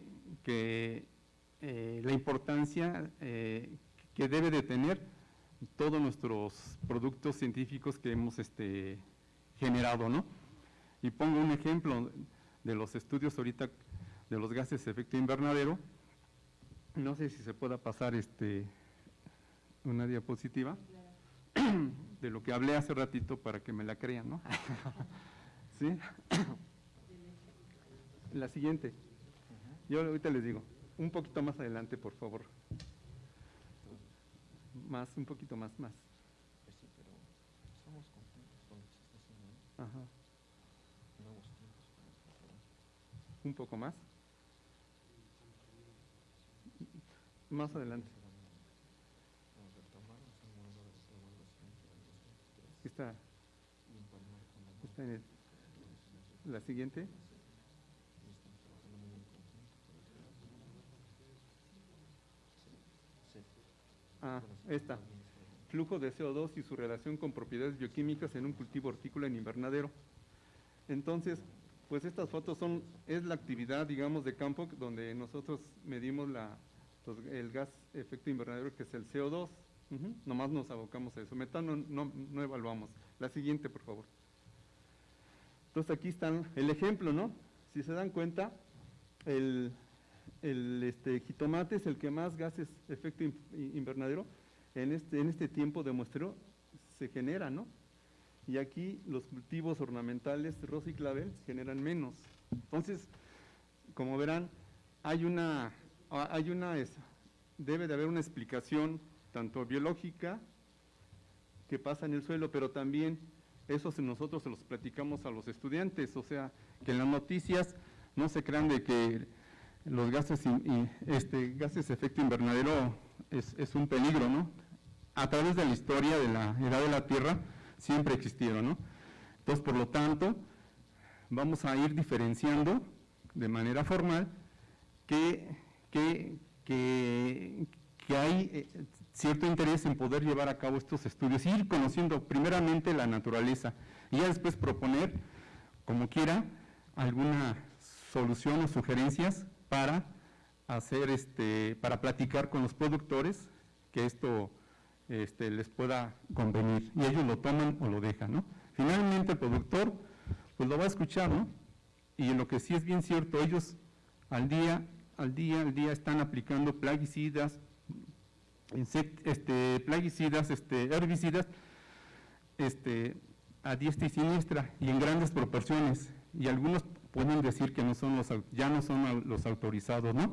eh, la importancia eh, que debe de tener todos nuestros productos científicos que hemos este, generado, ¿no? Y pongo un ejemplo de los estudios ahorita de los gases de efecto invernadero. No sé si se pueda pasar este una diapositiva de lo que hablé hace ratito para que me la crean, ¿no? ¿Sí? La siguiente. Yo ahorita les digo, un poquito más adelante, por favor. Más, un poquito más, más. Ajá. Nuevos tiempos para nosotros. Un poco más. Más adelante. Vamos a retomar, es un modelo de evaluación para el 2023 Aquí está, está en el- la siguiente. y estamos trabajando muy en conjunto para que se Ah, esta. Flujo de CO2 y su relación con propiedades bioquímicas en un cultivo hortícola en invernadero. Entonces, pues estas fotos son, es la actividad, digamos, de campo donde nosotros medimos la, los- el gas efecto invernadero que es el CO2. Ujú, Nomás nos abocamos a eso. Metano no, no evaluamos. La siguiente, por favor. Entonces aquí están el ejemplo, ¿no? Si se dan cuenta, el, el este, jitomate es el que más gases efecto in- invernadero en este, en este tiempo de muestreo se genera, ¿no? Y aquí los cultivos ornamentales rosa y clavel generan menos. Entonces, como verán, hay una, hay una, debe de haber una explicación tanto biológica que pasa en el suelo, pero también eso nosotros se los platicamos a los estudiantes, o sea, que en las noticias no se crean de que los gases, in- este, gases de efecto invernadero es, un peligro, ¿no? A través de la historia de la edad de la Tierra siempre existieron, ¿no? Entonces, por lo tanto, vamos a ir diferenciando de manera formal que, que, que, que hay eh, cierto interés en poder llevar a cabo estos estudios, ir conociendo primeramente la naturaleza y ya después proponer, como quiera, alguna solución o sugerencias para hacer este, para platicar con los productores que esto este, les pueda convenir y ellos lo toman o lo dejan, ¿no? Finalmente el productor pues lo va a escuchar, ¿no? Y lo que sí es bien cierto, ellos al día, al día, al día están aplicando plaguicidas, este, plaguicidas, este, herbicidas, este, a diestra y siniestra y en grandes proporciones. Y algunos pueden decir que no son los, ya no son los autorizados, ¿no?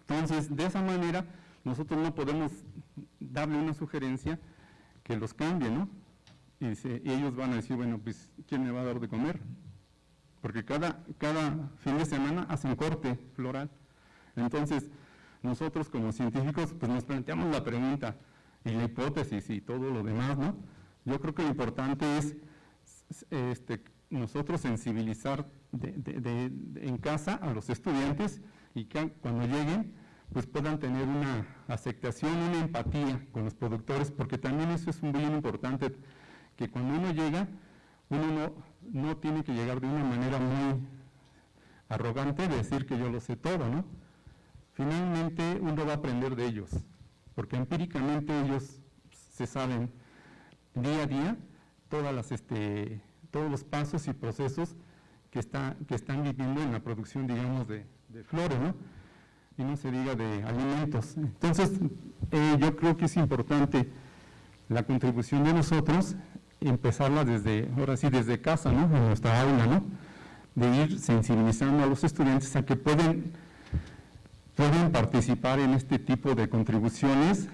Entonces, de esa manera, nosotros no podemos darle una sugerencia que los cambie, ¿no? Y, ellos van a decir, bueno, pues, ¿quién me va a dar de comer? Porque cada, cada fin de semana hacen corte floral. Entonces, nosotros como científicos, pues nos planteamos la pregunta y la hipótesis y todo lo demás, ¿no? Yo creo que lo importante es este, nosotros sensibilizar de- en casa a los estudiantes y que cuando lleguen pues puedan tener una aceptación, una empatía con los productores, porque también eso es muy importante, que cuando uno llega, uno no, no tiene que llegar de una manera muy arrogante de decir que yo lo sé todo, ¿no? Finalmente uno va a aprender de ellos, porque empíricamente ellos se saben día a día todas las, este, todos los pasos y procesos que, está, que están viviendo en la producción, digamos, de, de flores, ¿no? Y no se diga de alimentos. Entonces, eh, yo creo que es importante la contribución de nosotros empezarla desde, ahora sí, desde casa, ¿no? En nuestra aula, ¿no? De ir sensibilizando a los estudiantes a que pueden, pueden participar en este tipo de contribuciones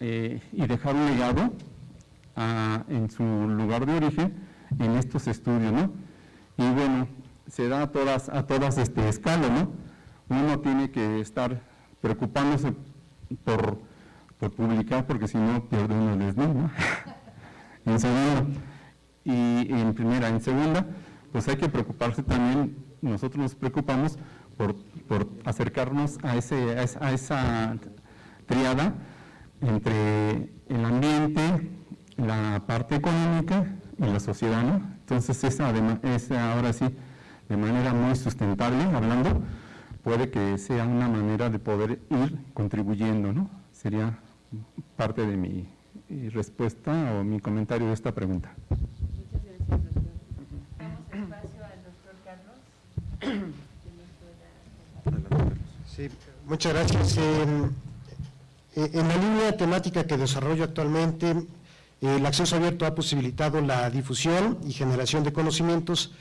eh, y dejar un legado en su lugar de origen en estos estudios, ¿no? Y bueno, se da a todas, a todas este, escalas, ¿no? Uno tiene que estar preocupándose por, por publicar porque si no pierde uno el desnudo, ¿no? en segunda. Y en primera, en segunda, pues hay que preocuparse también, nosotros nos preocupamos por, por acercarnos a, ese, a esa triada entre el ambiente, la parte económica y la sociedad, ¿no? Entonces esa, adema- esa ahora sí, de manera muy sustentable, hablando, puede que sea una manera de poder ir contribuyendo, ¿no? Sería parte de mi respuesta o mi comentario de esta pregunta. Muchas gracias, doctor. Damos espacio al doctor Carlos. que nos pueda- Sí, muchas gracias. En la línea temática que desarrollo actualmente, el acceso abierto ha posibilitado la difusión y generación de conocimientos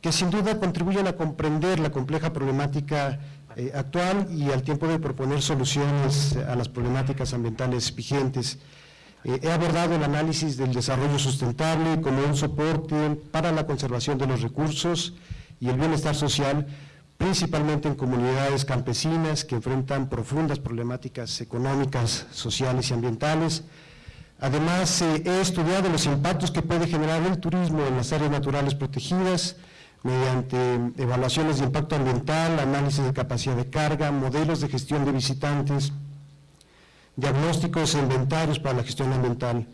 que sin duda contribuyen a comprender la compleja problemática eh, actual y al tiempo de proponer soluciones a las problemáticas ambientales vigentes. Eh, he abordado el análisis del desarrollo sustentable como un soporte para la conservación de los recursos y el bienestar social, principalmente en comunidades campesinas que enfrentan profundas problemáticas económicas, sociales y ambientales. Además, eh, he estudiado los impactos que puede generar el turismo en las áreas naturales protegidas, mediante evaluaciones de impacto ambiental, análisis de capacidad de carga, modelos de gestión de visitantes, diagnósticos e inventarios para la gestión ambiental.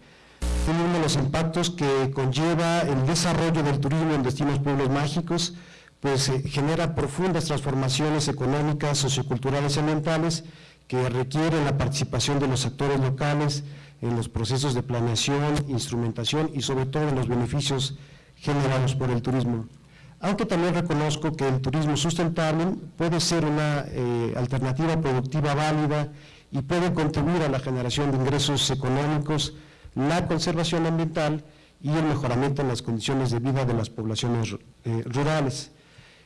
Uno de los impactos que conlleva el desarrollo del turismo en destinos pueblos mágicos, pues eh, genera profundas transformaciones económicas, socioculturales y ambientales que requieren la participación de los actores locales en los procesos de planeación, instrumentación y sobre todo en los beneficios generados por el turismo. Aunque también reconozco que el turismo sustentable puede ser una eh, alternativa productiva válida y puede contribuir a la generación de ingresos económicos, la conservación ambiental y el mejoramiento en las condiciones de vida de las poblaciones eh, rurales.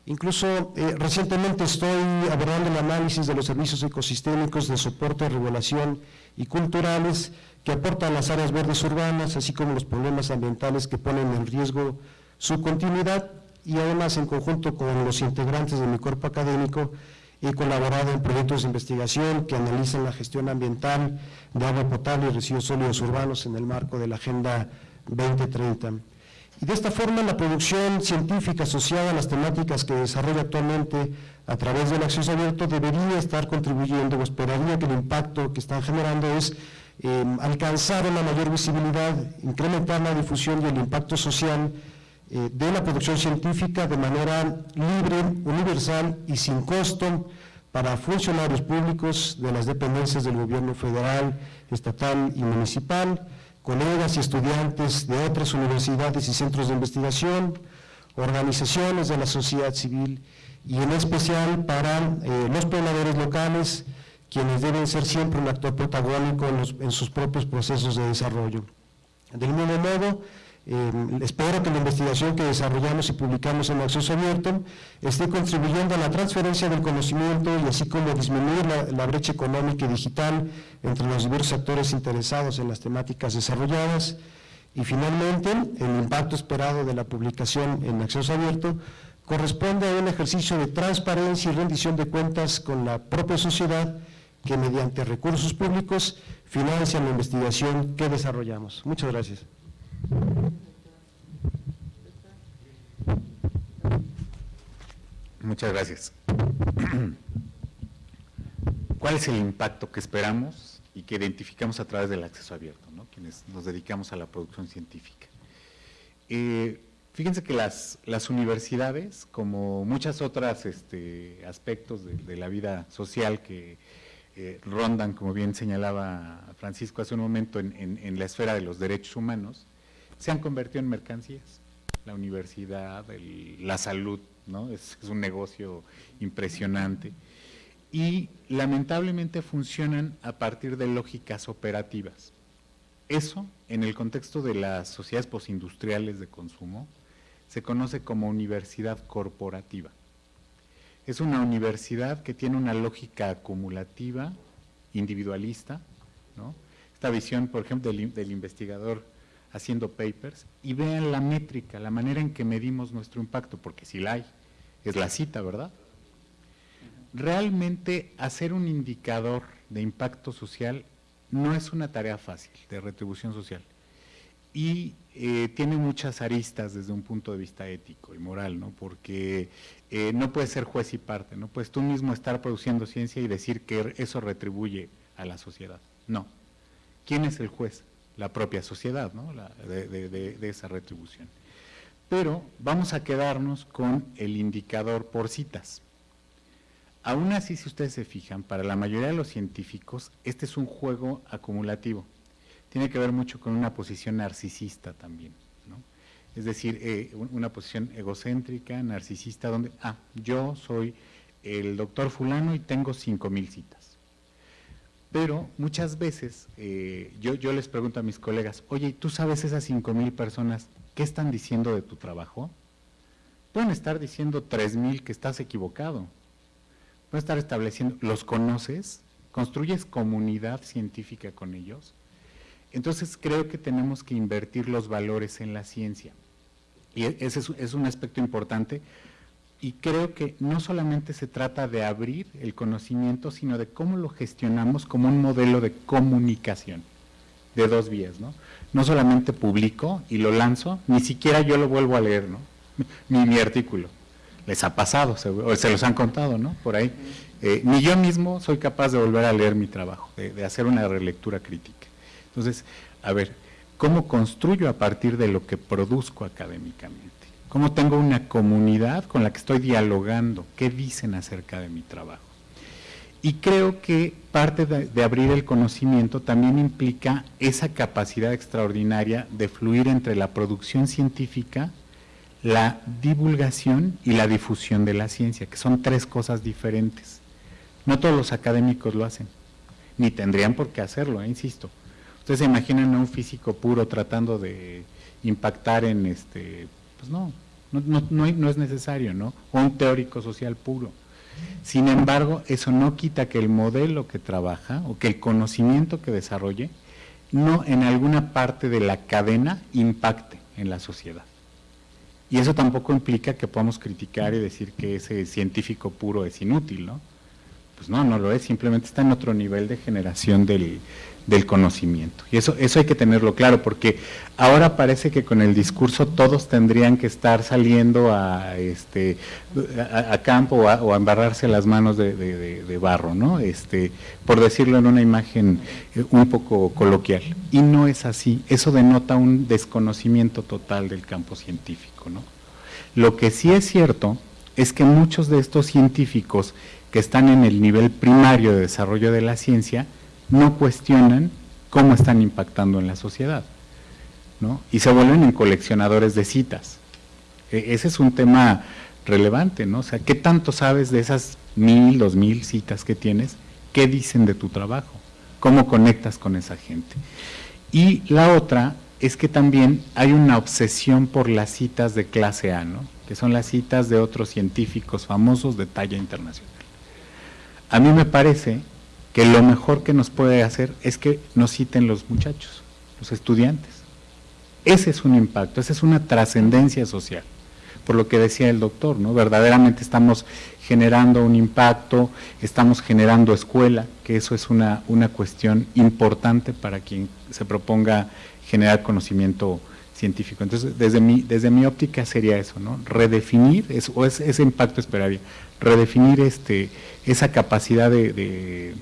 Incluso eh, recientemente estoy abordando el análisis de los servicios ecosistémicos de soporte, regulación y culturales que aportan las áreas verdes urbanas, así como los problemas ambientales que ponen en riesgo su continuidad y además en conjunto con los integrantes de mi cuerpo académico he colaborado en proyectos de investigación que analizan la gestión ambiental de agua potable y residuos sólidos urbanos en el marco de la Agenda 2030. Y de esta forma la producción científica asociada a las temáticas que desarrolla actualmente a través del acceso abierto debería estar contribuyendo o esperaría que el impacto que están generando es eh, alcanzar una mayor visibilidad, incrementar la difusión y el impacto social eh, de la producción científica de manera libre, universal y sin costo para funcionarios públicos de las dependencias del gobierno federal, estatal y municipal, colegas y estudiantes de otras universidades y centros de investigación, organizaciones de la sociedad civil y en especial para eh, los pobladores locales, quienes deben ser siempre un actor protagónico en, sus propios procesos de desarrollo. Del mismo modo, eh, espero que la investigación que desarrollamos y publicamos en Acceso Abierto esté contribuyendo a la transferencia del conocimiento y así como disminuir la, la brecha económica y digital entre los diversos actores interesados en las temáticas desarrolladas. Y finalmente, el impacto esperado de la publicación en Acceso Abierto corresponde a un ejercicio de transparencia y rendición de cuentas con la propia sociedad que mediante recursos públicos financian la investigación que desarrollamos. Muchas gracias. Muchas gracias. ¿Cuál es el impacto que esperamos y que identificamos a través del acceso abierto, ¿no? quienes nos dedicamos a la producción científica? Eh, fíjense que las, las universidades, como muchas otras este, aspectos de, de la vida social que eh, rondan, como bien señalaba Francisco hace un momento, en, la esfera de los derechos humanos, se han convertido en mercancías. La universidad, la salud, ¿no? Es, es un negocio impresionante. Y lamentablemente funcionan a partir de lógicas operativas. Eso, en el contexto de las sociedades postindustriales de consumo, se conoce como universidad corporativa. Es una universidad que tiene una lógica acumulativa, individualista, esta visión, por ejemplo, del, investigador haciendo papers, y vean la métrica, la manera en que medimos nuestro impacto, porque si la hay, es la cita, ¿verdad? Realmente hacer un indicador de impacto social no es una tarea fácil de retribución social y eh, tiene muchas aristas desde un punto de vista ético y moral, ¿no? porque eh, no puedes ser juez y parte, no puedes tú mismo estar produciendo ciencia y decir que eso retribuye a la sociedad. No. ¿Quién es el juez? La propia sociedad, ¿no? de, esa retribución. Pero vamos a quedarnos con el indicador por citas. Aún así, si ustedes se fijan, para la mayoría de los científicos, este es un juego acumulativo. Tiene que ver mucho con una posición narcisista también. Es decir, eh, una posición egocéntrica, narcisista, donde, ah, yo soy el doctor fulano y tengo cinco mil citas. Pero muchas veces eh, yo, yo les pregunto a mis colegas, oye, ¿tú sabes esas cinco mil personas qué están diciendo de tu trabajo? Pueden estar diciendo tres mil que estás equivocado. Pueden estar estableciendo, ¿los conoces? ¿Construyes comunidad científica con ellos? Entonces creo que tenemos que invertir los valores en la ciencia. Y e, ese es, un aspecto importante. Y creo que no solamente se trata de abrir el conocimiento, sino de cómo lo gestionamos como un modelo de comunicación de dos vías, ¿no? No solamente publico y lo lanzo, ni siquiera yo lo vuelvo a leer, ¿no? Ni mi artículo. Les ha pasado, se, o se los han contado, ¿no? Por ahí. Eh, ni yo mismo soy capaz de volver a leer mi trabajo, de hacer una relectura crítica. Entonces, a ver, ¿Cómo construyo a partir de lo que produzco académicamente? ¿Cómo tengo una comunidad con la que estoy dialogando? ¿Qué dicen acerca de mi trabajo? Y creo que parte de, abrir el conocimiento también implica esa capacidad extraordinaria de fluir entre la producción científica, la divulgación y la difusión de la ciencia, que son tres cosas diferentes. No todos los académicos lo hacen, ni tendrían por qué hacerlo, eh, insisto. Ustedes se imaginan a un físico puro tratando de impactar en este, pues no, no, no, es necesario, ¿no? O un teórico social puro. Sin embargo, eso no quita que el modelo que trabaja o que el conocimiento que desarrolle no en alguna parte de la cadena impacte en la sociedad. Y eso tampoco implica que podamos criticar y decir que ese científico puro es inútil, ¿no? Pues no, no lo es, simplemente está en otro nivel de generación del, del conocimiento. Y eso, eso hay que tenerlo claro, porque ahora parece que con el discurso todos tendrían que estar saliendo a, este, a, campo o a, embarrarse las manos de, barro, ¿no? Este, por decirlo en una imagen eh, un poco coloquial. Y no es así, eso denota un desconocimiento total del campo científico, ¿no? Lo que sí es cierto es que muchos de estos científicos que están en el nivel primario de desarrollo de la ciencia, no cuestionan cómo están impactando en la sociedad, ¿no? Y se vuelven en coleccionadores de citas. E, ese es un tema relevante, ¿no? O sea, ¿qué tanto sabes de esas mil, dos mil citas que tienes? ¿Qué dicen de tu trabajo? ¿Cómo conectas con esa gente? Y la otra es que también hay una obsesión por las citas de clase A, ¿no? Que son las citas de otros científicos famosos de talla internacional. A mí me parece que lo mejor que nos puede hacer es que nos citen los muchachos, los estudiantes. Ese es un impacto, esa es una trascendencia social, por lo que decía el doctor, ¿no? Verdaderamente estamos generando un impacto, estamos generando escuela, que eso es una, una cuestión importante para quien se proponga generar conocimiento científico. Entonces, desde mi, desde mi óptica sería eso, ¿no? Redefinir, o ese impacto esperaría, redefinir este, esa capacidad de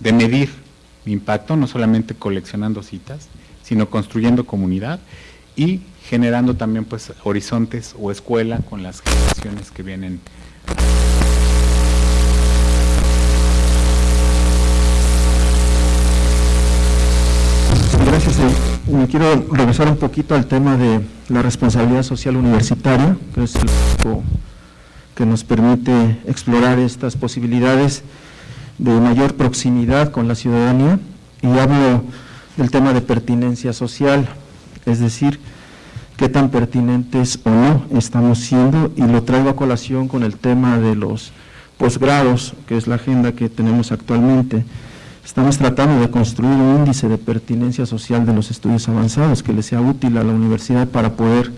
medir impacto, no solamente coleccionando citas, sino construyendo comunidad y generando también pues horizontes o escuela con las generaciones que vienen. Gracias. Eh, me quiero regresar un poquito al tema de la responsabilidad social universitaria, que es el que nos permite explorar estas posibilidades de mayor proximidad con la ciudadanía y hablo del tema de pertinencia social, es decir, qué tan pertinentes o no estamos siendo, y lo traigo a colación con el tema de los posgrados, que es la agenda que tenemos actualmente. Estamos tratando de construir un índice de pertinencia social de los estudios avanzados que le sea útil a la universidad para poder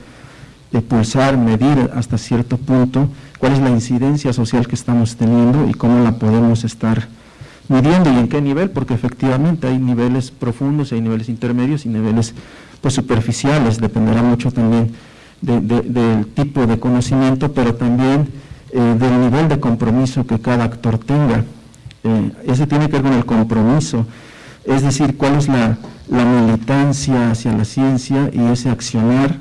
pulsar, medir hasta cierto punto cuál es la incidencia social que estamos teniendo y cómo la podemos estar midiendo y en qué nivel, porque efectivamente hay niveles profundos, hay niveles intermedios y niveles pues, superficiales, dependerá mucho también del tipo de conocimiento, pero también eh, del nivel de compromiso que cada actor tenga. Eh, ese tiene que ver con el compromiso, es decir, cuál es la, la militancia hacia la ciencia y ese accionar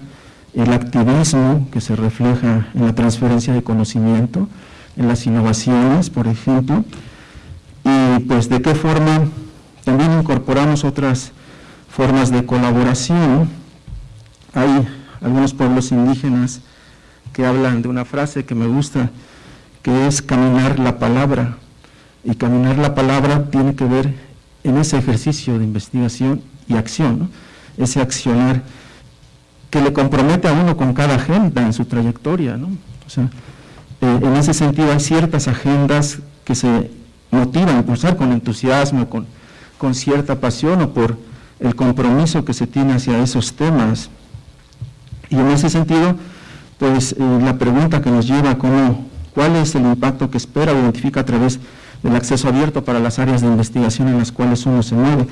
el activismo que se refleja en la transferencia de conocimiento, en las innovaciones, por ejemplo, y pues de qué forma también incorporamos otras formas de colaboración. Hay algunos pueblos indígenas que hablan de una frase que me gusta, que es caminar la palabra, y caminar la palabra tiene que ver en ese ejercicio de investigación y acción, ese accionar que le compromete a uno con cada agenda en su trayectoria. ¿no? O sea, eh, en ese sentido hay ciertas agendas que se motivan a impulsar con entusiasmo, con, con cierta pasión o por el compromiso que se tiene hacia esos temas. Y en ese sentido, pues eh, la pregunta que nos lleva a cómo, cuál es el impacto que espera o identifica a través del acceso abierto para las áreas de investigación en las cuales uno se mueve.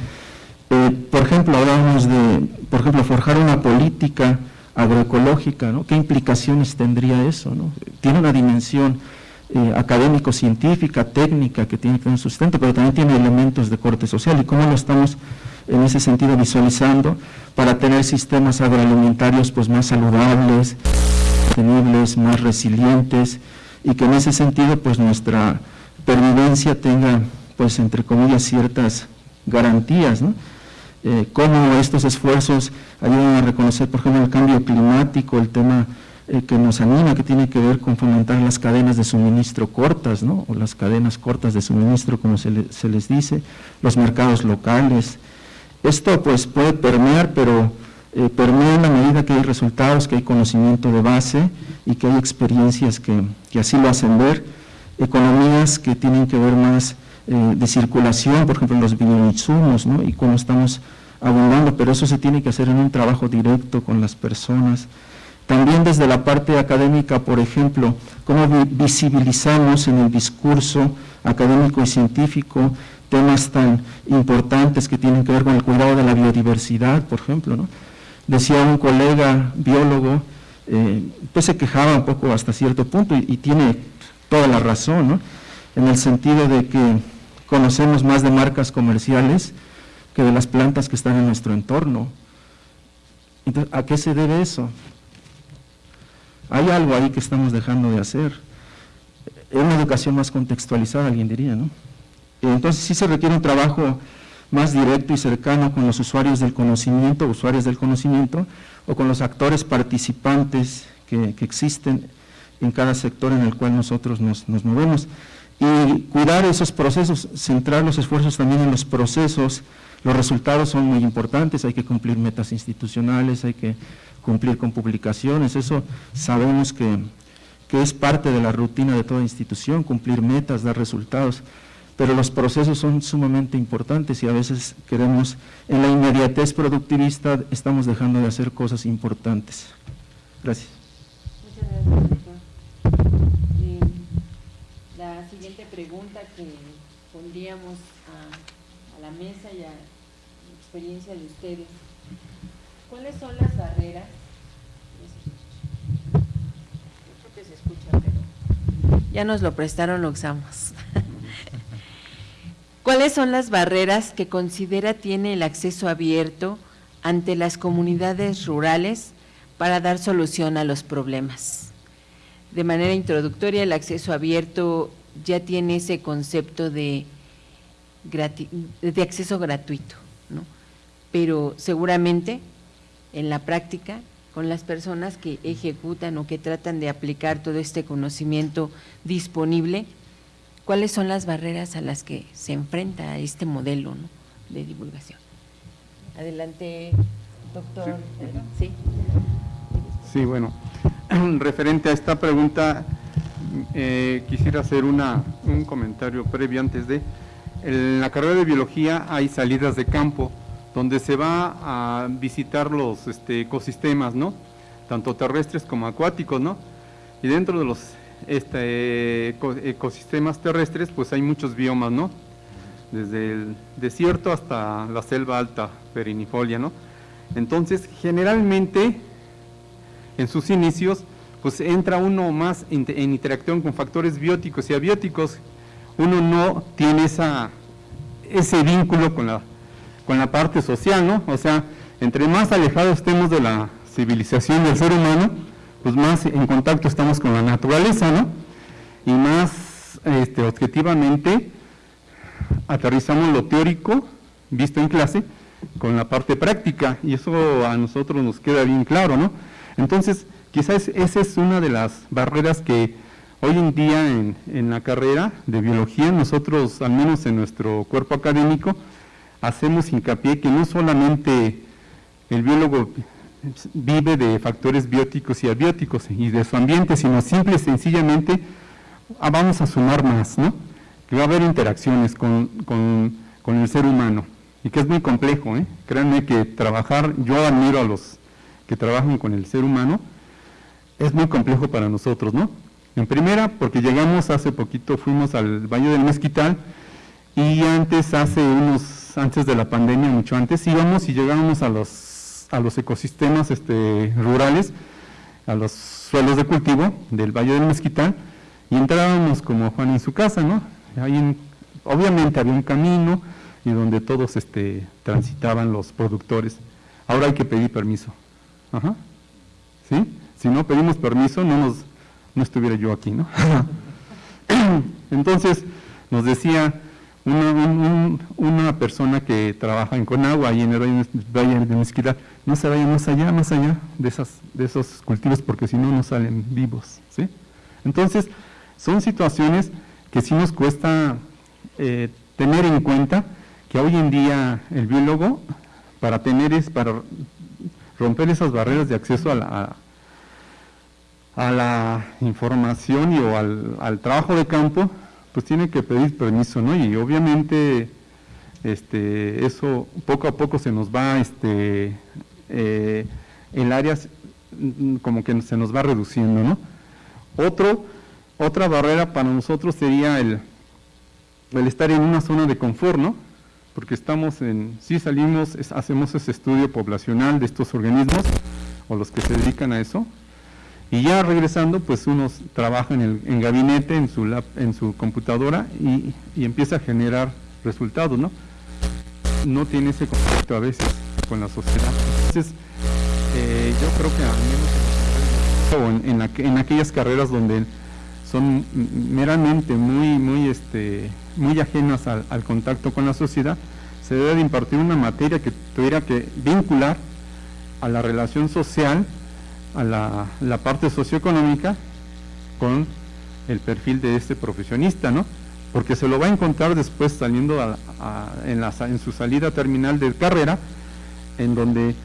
Eh, por ejemplo, hablábamos de, por ejemplo, forjar una política agroecológica, ¿no? ¿Qué implicaciones tendría eso? ¿no? Tiene una dimensión eh, académico-científica, técnica, que tiene que tener sustento, pero también tiene elementos de corte social. ¿Y cómo lo estamos en ese sentido visualizando para tener sistemas agroalimentarios pues, más saludables, sostenibles, más resilientes, y que en ese sentido pues, nuestra pervivencia tenga, pues, entre comillas, ciertas garantías, ¿no? Eh, cómo estos esfuerzos ayudan a reconocer, por ejemplo, el cambio climático, el tema eh, que nos anima, que tiene que ver con fomentar las cadenas de suministro cortas, ¿no? o las cadenas cortas de suministro, como se, les dice, los mercados locales. Esto pues puede permear, pero eh, permea en la medida que hay resultados, que hay conocimiento de base y que hay experiencias que, que así lo hacen ver, economías que tienen que ver más eh, de circulación, por ejemplo, los bioinsumos, ¿no? y cómo estamos abundando, pero eso se tiene que hacer en un trabajo directo con las personas. También desde la parte académica, por ejemplo, cómo visibilizamos en el discurso académico y científico temas tan importantes que tienen que ver con el cuidado de la biodiversidad, por ejemplo. ¿no? Decía un colega biólogo, eh, pues se quejaba un poco hasta cierto punto y, y tiene toda la razón, ¿no? en el sentido de que conocemos más de marcas comerciales que de las plantas que están en nuestro entorno. ¿a qué se debe eso? Hay algo ahí que estamos dejando de hacer. Es una educación más contextualizada, alguien diría, ¿no? Entonces sí se requiere un trabajo más directo y cercano con los usuarios del conocimiento, usuarios del conocimiento, o con los actores participantes que, existen en cada sector en el cual nosotros nos movemos y cuidar esos procesos, centrar los esfuerzos también en los procesos, los resultados son muy importantes, hay que cumplir metas institucionales, hay que cumplir con publicaciones, eso sabemos que, que es parte de la rutina de toda institución, cumplir metas, dar resultados, pero los procesos son sumamente importantes y a veces queremos, en la inmediatez productivista, estamos dejando de hacer cosas importantes. Gracias. Muchas gracias. Pregunta que pondríamos a, la mesa y a la experiencia de ustedes. ¿Cuáles son las barreras? Creo que se escucha, pero ya nos lo prestaron, lo usamos. ¿Cuáles son las barreras que considera tiene el acceso abierto ante las comunidades rurales para dar solución a los problemas? De manera introductoria, el acceso abierto ya tiene ese concepto de, de acceso gratuito, ¿no? pero seguramente en la práctica con las personas que ejecutan o que tratan de aplicar todo este conocimiento disponible, ¿cuáles son las barreras a las que se enfrenta este modelo de divulgación? Adelante, doctor. Sí. Sí, bueno, referente a esta pregunta, eh, quisiera hacer una, un comentario previo antes de... En la carrera de biología hay salidas de campo donde se va a visitar los este, ecosistemas, ¿no? Tanto terrestres como acuáticos, ¿no? Y dentro de los este, ecosistemas terrestres, pues hay muchos biomas, ¿no? Desde el desierto hasta la selva alta perinifolia, ¿no? Entonces, generalmente, en sus inicios, pues entra uno más en interacción con factores bióticos y abióticos. Uno no tiene esa, ese vínculo con la, con la parte social, ¿no? O sea, entre más alejados estemos de la civilización del ser humano, pues más en contacto estamos con la naturaleza, ¿no? Y más este, objetivamente aterrizamos lo teórico, visto en clase, con la parte práctica, y eso a nosotros nos queda bien claro, ¿no? Entonces, quizás esa es una de las barreras que hoy en día en, en la carrera de biología, nosotros, al menos en nuestro cuerpo académico, hacemos hincapié que no solamente el biólogo vive de factores bióticos y abióticos y de su ambiente, sino simple y sencillamente ah, vamos a sumar más, ¿no? Que va a haber interacciones con, el ser humano y que es muy complejo, ¿eh? Créanme que trabajar, yo admiro a los que trabajan con el ser humano, es muy complejo para nosotros, ¿no? En primera, porque llegamos hace poquito, fuimos al Valle del Mezquital y antes, hace unos, antes de la pandemia, mucho antes, íbamos y llegábamos a los a los ecosistemas este, rurales, a los suelos de cultivo del Valle del Mezquital, y entrábamos como Juan en su casa, ¿no? Ahí obviamente había un camino y donde todos este, transitaban los productores. Ahora hay que pedir permiso. Ajá. ¿Sí? Si no pedimos permiso, no, nos, no estuviera yo aquí, ¿no? Entonces, nos decía una, persona que trabaja en Conagua y en el Valle de Mezquital, no se vaya más allá, más allá de, esas, de esos cultivos porque si no, no salen vivos. ¿sí? Entonces, son situaciones que sí nos cuesta eh, tener en cuenta que hoy en día el biólogo, para tener es, para romper esas barreras de acceso a la, la información y o al, trabajo de campo, pues tiene que pedir permiso, ¿no? Y obviamente este, eso poco a poco se nos va, este, eh, el área mm, como que se nos va reduciendo, ¿no? Otro, otra barrera para nosotros sería el, el estar en una zona de confort, ¿no? Porque estamos en, sí salimos, hacemos ese estudio poblacional de estos organismos, o los que se dedican a eso, y ya regresando, pues uno trabaja en el en gabinete, en su, lab, en su computadora y, empieza a generar resultados, ¿no? No tiene ese contacto a veces con la sociedad. Entonces, eh, yo creo que al menos en, en, aquellas carreras donde son meramente muy, muy, este, muy ajenas al, al contacto con la sociedad, se debe de impartir una materia que tuviera que vincular a la relación social a la, parte socioeconómica con el perfil de este profesionista, ¿no? Porque se lo va a encontrar después saliendo en, la, en, su salida terminal de carrera, en donde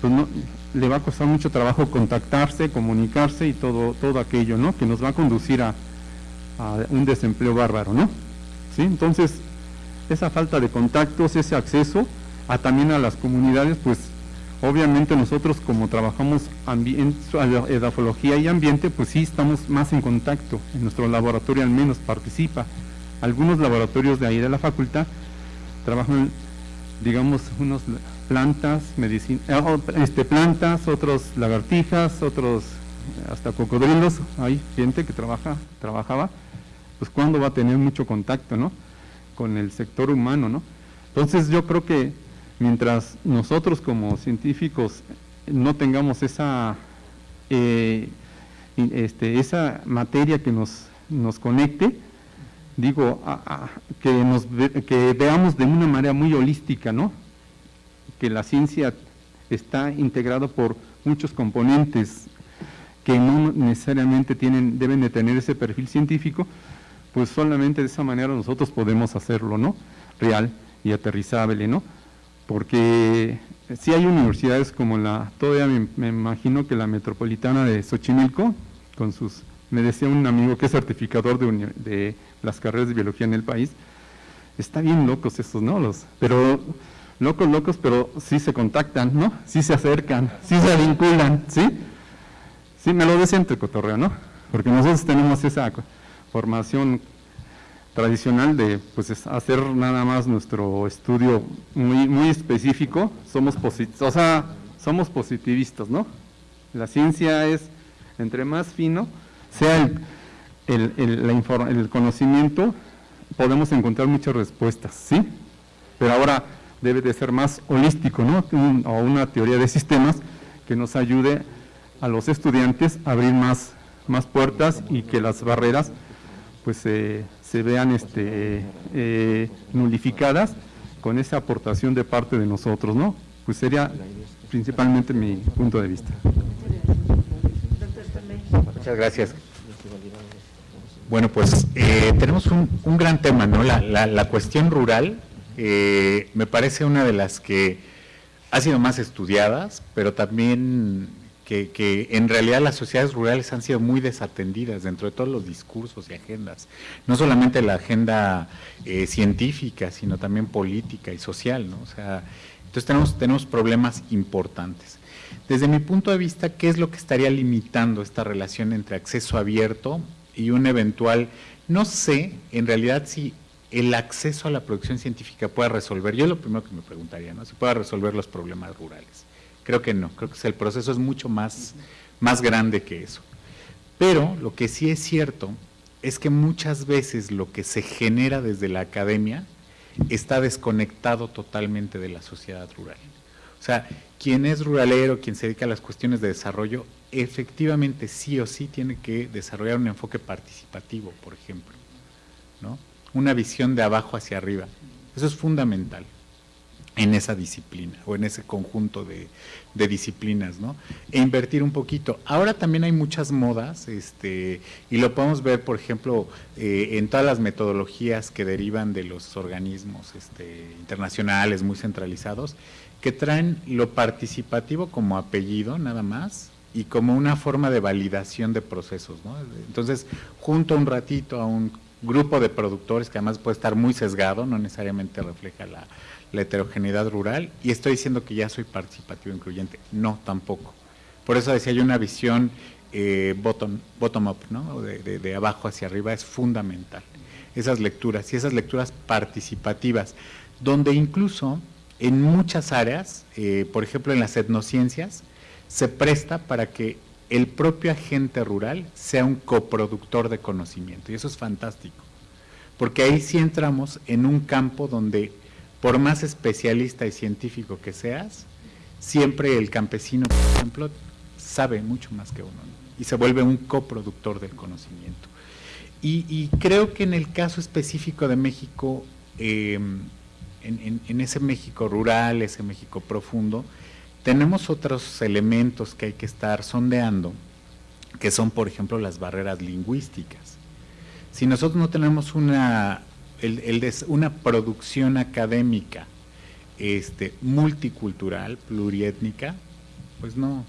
pues, no, le va a costar mucho trabajo contactarse, comunicarse y todo, todo aquello, ¿no? Que nos va a conducir a, a un desempleo bárbaro, ¿no? ¿Sí? Entonces, esa falta de contactos, ese acceso a también a las comunidades, pues Obviamente nosotros como trabajamos edafología y ambiente, pues sí estamos más en contacto, en nuestro laboratorio al menos participa. Algunos laboratorios de ahí de la facultad trabajan, digamos, unos plantas, medicina, eh, este, plantas, otros lagartijas, otros hasta cocodrilos, hay gente que trabaja, trabajaba, pues cuando va a tener mucho contacto, ¿no? Con el sector humano, ¿no? Entonces yo creo que mientras nosotros como científicos no tengamos esa, eh, este, esa materia que nos, nos conecte, digo, que, nos que veamos de una manera muy holística, ¿no? Que la ciencia está integrada por muchos componentes que no necesariamente tienen, deben de tener ese perfil científico, pues solamente de esa manera nosotros podemos hacerlo, ¿no? Real y aterrizable, ¿no? Porque sí hay universidades como la, todavía me, imagino que la metropolitana de Xochimilco, con sus, me decía un amigo que es certificador de, de las carreras de biología en el país, está bien locos estos, ¿no? Los, pero locos, locos, pero sí se contactan, ¿no? Sí se acercan, sí se vinculan, ¿sí? Sí, me lo decía entre cotorreo, ¿no? Porque nosotros tenemos esa formación tradicional de pues hacer nada más nuestro estudio muy muy específico somos o sea, somos positivistas no la ciencia es entre más fino sea el, el, conocimiento podemos encontrar muchas respuestas sí pero ahora debe de ser más holístico no o una teoría de sistemas que nos ayude a los estudiantes a abrir más más puertas y que las barreras pues se vean este, eh, nulificadas con esa aportación de parte de nosotros, ¿no? Pues sería principalmente mi punto de vista. Muchas gracias. Bueno, pues eh, tenemos un, gran tema, ¿no? La, cuestión rural eh, me parece una de las que ha sido más estudiadas, pero también que, en realidad las sociedades rurales han sido muy desatendidas dentro de todos los discursos y agendas, no solamente la agenda eh, científica, sino también política y social, ¿no? O sea, entonces tenemos, tenemos problemas importantes. Desde mi punto de vista, ¿qué es lo que estaría limitando esta relación entre acceso abierto y un eventual, no sé, en realidad si el acceso a la producción científica pueda resolver, yo lo primero que me preguntaría, ¿no? Si pueda resolver los problemas rurales. Creo que no, creo que el proceso es mucho más, más grande que eso. Pero lo que sí es cierto es que muchas veces lo que se genera desde la academia está desconectado totalmente de la sociedad rural. O sea, quien es ruralero, quien se dedica a las cuestiones de desarrollo, efectivamente sí o sí tiene que desarrollar un enfoque participativo, por ejemplo, ¿no? Una visión de abajo hacia arriba. Eso es fundamental en esa disciplina o en ese conjunto de, disciplinas, ¿no? E invertir un poquito. Ahora también hay muchas modas, este, y lo podemos ver, por ejemplo, eh, en todas las metodologías que derivan de los organismos este, internacionales muy centralizados, que traen lo participativo como apellido, nada más, y como una forma de validación de procesos, ¿no? Entonces, junto un ratito a un grupo de productores que además puede estar muy sesgado, no necesariamente refleja la, la heterogeneidad rural y estoy diciendo que ya soy participativo incluyente. No, tampoco. Por eso decía yo una visión eh, bottom, up, ¿no? De, abajo hacia arriba es fundamental. Esas lecturas y esas lecturas participativas, donde incluso en muchas áreas, eh, por ejemplo en las etnociencias, se presta para que el propio agente rural sea un coproductor de conocimiento y eso es fantástico, porque ahí sí entramos en un campo donde por más especialista y científico que seas, siempre el campesino, por ejemplo, sabe mucho más que uno y se vuelve un coproductor del conocimiento. Y, creo que en el caso específico de México, em, en, ese México rural, ese México profundo, tenemos otros elementos que hay que estar sondeando, que son, por ejemplo, las barreras lingüísticas. Si nosotros no tenemos una el, una producción académica este, multicultural, pluriétnica, pues no.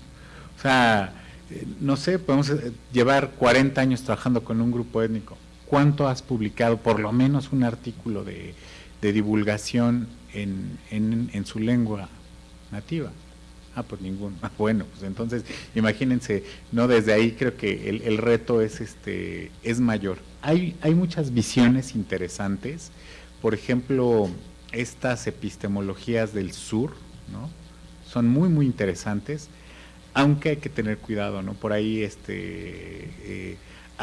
O sea, eh, no sé, podemos eh, llevar 40 años trabajando con un grupo étnico. ¿Cuánto has publicado? Por lo menos un artículo de, divulgación en, en, su lengua nativa. Ah, pues ninguno. Ah, bueno, pues entonces, imagínense, no desde ahí creo que el, el reto es este es mayor hay, muchas visiones interesantes, por ejemplo, estas epistemologías del sur, ¿no? Son muy, muy interesantes, aunque hay que tener cuidado, ¿no? Por ahí este, eh,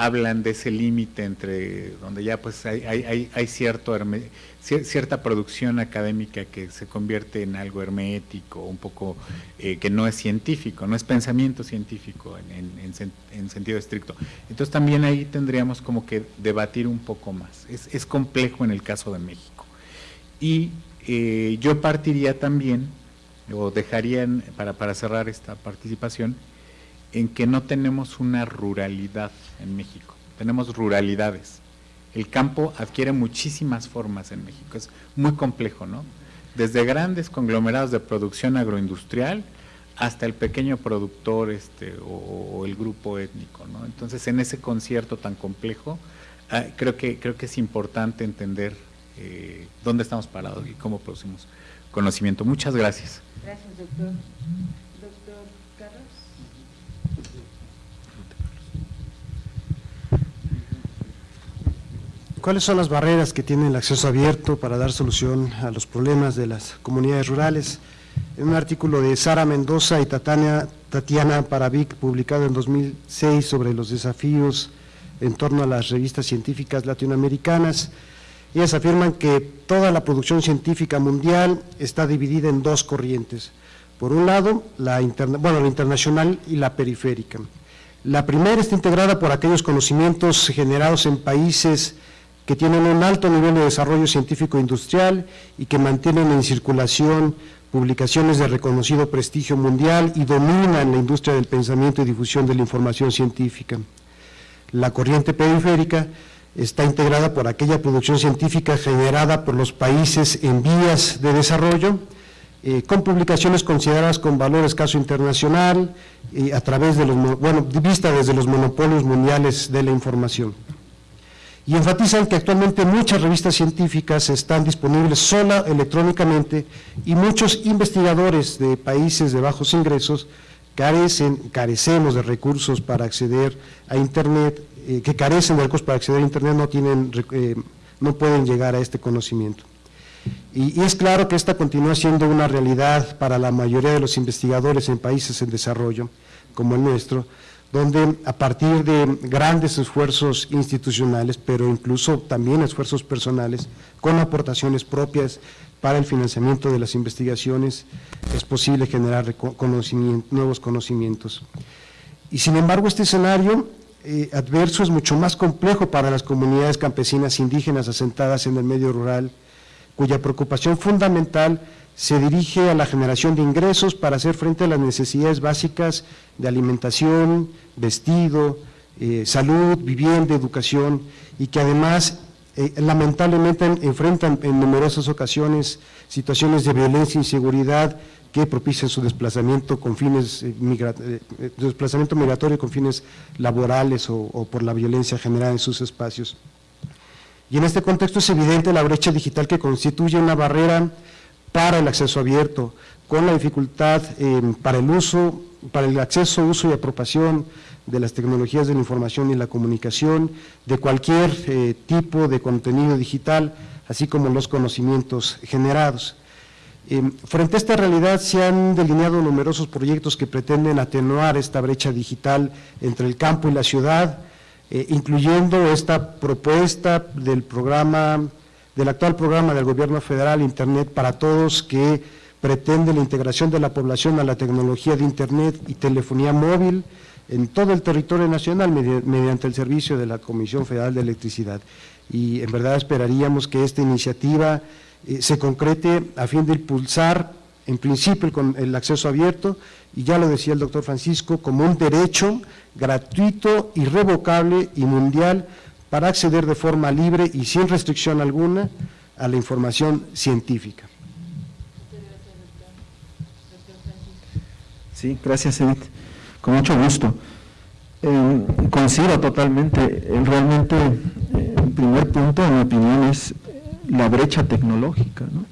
hablan de ese límite entre donde ya pues hay, hay, hay cierto cierta producción académica que se convierte en algo hermético, un poco eh, que no es científico, no es pensamiento científico en, sentido estricto. Entonces también ahí tendríamos como que debatir un poco más. Es, complejo en el caso de México. Y eh, yo partiría también, o dejaría para, para cerrar esta participación, en que no tenemos una ruralidad en México, tenemos ruralidades. El campo adquiere muchísimas formas en México, es muy complejo, ¿no? desde grandes conglomerados de producción agroindustrial hasta el pequeño productor este, o, el grupo étnico. ¿no? Entonces, en ese concierto tan complejo, ah, creo, que, creo que es importante entender eh, dónde estamos parados y cómo producimos conocimiento. Muchas gracias. Gracias, doctor. Doctor Carlos. ¿Cuáles son las barreras que tiene el acceso abierto para dar solución a los problemas de las comunidades rurales? En un artículo de Sara Mendoza y Tatiana, Tatiana Paravic, publicado en 2006 sobre los desafíos en torno a las revistas científicas latinoamericanas, ellas afirman que toda la producción científica mundial está dividida en dos corrientes. Por un lado, la, bueno, la internacional y la periférica. La primera está integrada por aquellos conocimientos generados en países que tienen un alto nivel de desarrollo científico industrial y que mantienen en circulación publicaciones de reconocido prestigio mundial y dominan la industria del pensamiento y difusión de la información científica. La corriente periférica está integrada por aquella producción científica generada por los países en vías de desarrollo, eh, con publicaciones consideradas con valor escaso internacional, y a través de los, bueno, vista desde los monopolios mundiales de la información y enfatizan que actualmente muchas revistas científicas están disponibles sola electrónicamente y muchos investigadores de países de bajos ingresos carecen, carecemos de recursos para acceder a Internet, eh, que carecen de recursos para acceder a Internet, no, tienen, eh, no pueden llegar a este conocimiento. y es claro que esta continúa siendo una realidad para la mayoría de los investigadores en países en desarrollo, como el nuestro, donde a partir de grandes esfuerzos institucionales, pero incluso también esfuerzos personales, con aportaciones propias para el financiamiento de las investigaciones, es posible generar nuevos conocimientos. Y sin embargo, este escenario eh, adverso es mucho más complejo para las comunidades campesinas indígenas asentadas en el medio rural, cuya preocupación fundamental se dirige a la generación de ingresos para hacer frente a las necesidades básicas de alimentación, vestido, eh, salud, vivienda, educación, y que además eh, lamentablemente enfrentan en numerosas ocasiones situaciones de violencia e inseguridad que propician su desplazamiento con fines eh, desplazamiento migratorio con fines laborales o por la violencia generada en sus espacios. Y en este contexto es evidente la brecha digital que constituye una barrera para el acceso abierto, con la dificultad eh, para el uso, para el acceso, uso y apropiación de las tecnologías de la información y la comunicación, de cualquier eh, tipo de contenido digital, así como los conocimientos generados. Eh, frente a esta realidad se han delineado numerosos proyectos que pretenden atenuar esta brecha digital entre el campo y la ciudad, incluyendo esta propuesta del programa del actual programa del gobierno federal Internet para Todos que pretende la integración de la población a la tecnología de Internet y telefonía móvil en todo el territorio nacional mediante el servicio de la Comisión Federal de Electricidad. Y en verdad esperaríamos que esta iniciativa eh, se concrete a fin de impulsar en principio el, el acceso abierto y ya lo decía el doctor Francisco, como un derecho gratuito, irrevocable y mundial para acceder de forma libre y sin restricción alguna a la información científica. Sí, gracias Edith. Con mucho gusto. Eh, totalmente. Eh, realmente, eh, el primer punto, en mi opinión, es la brecha tecnológica. ¿no?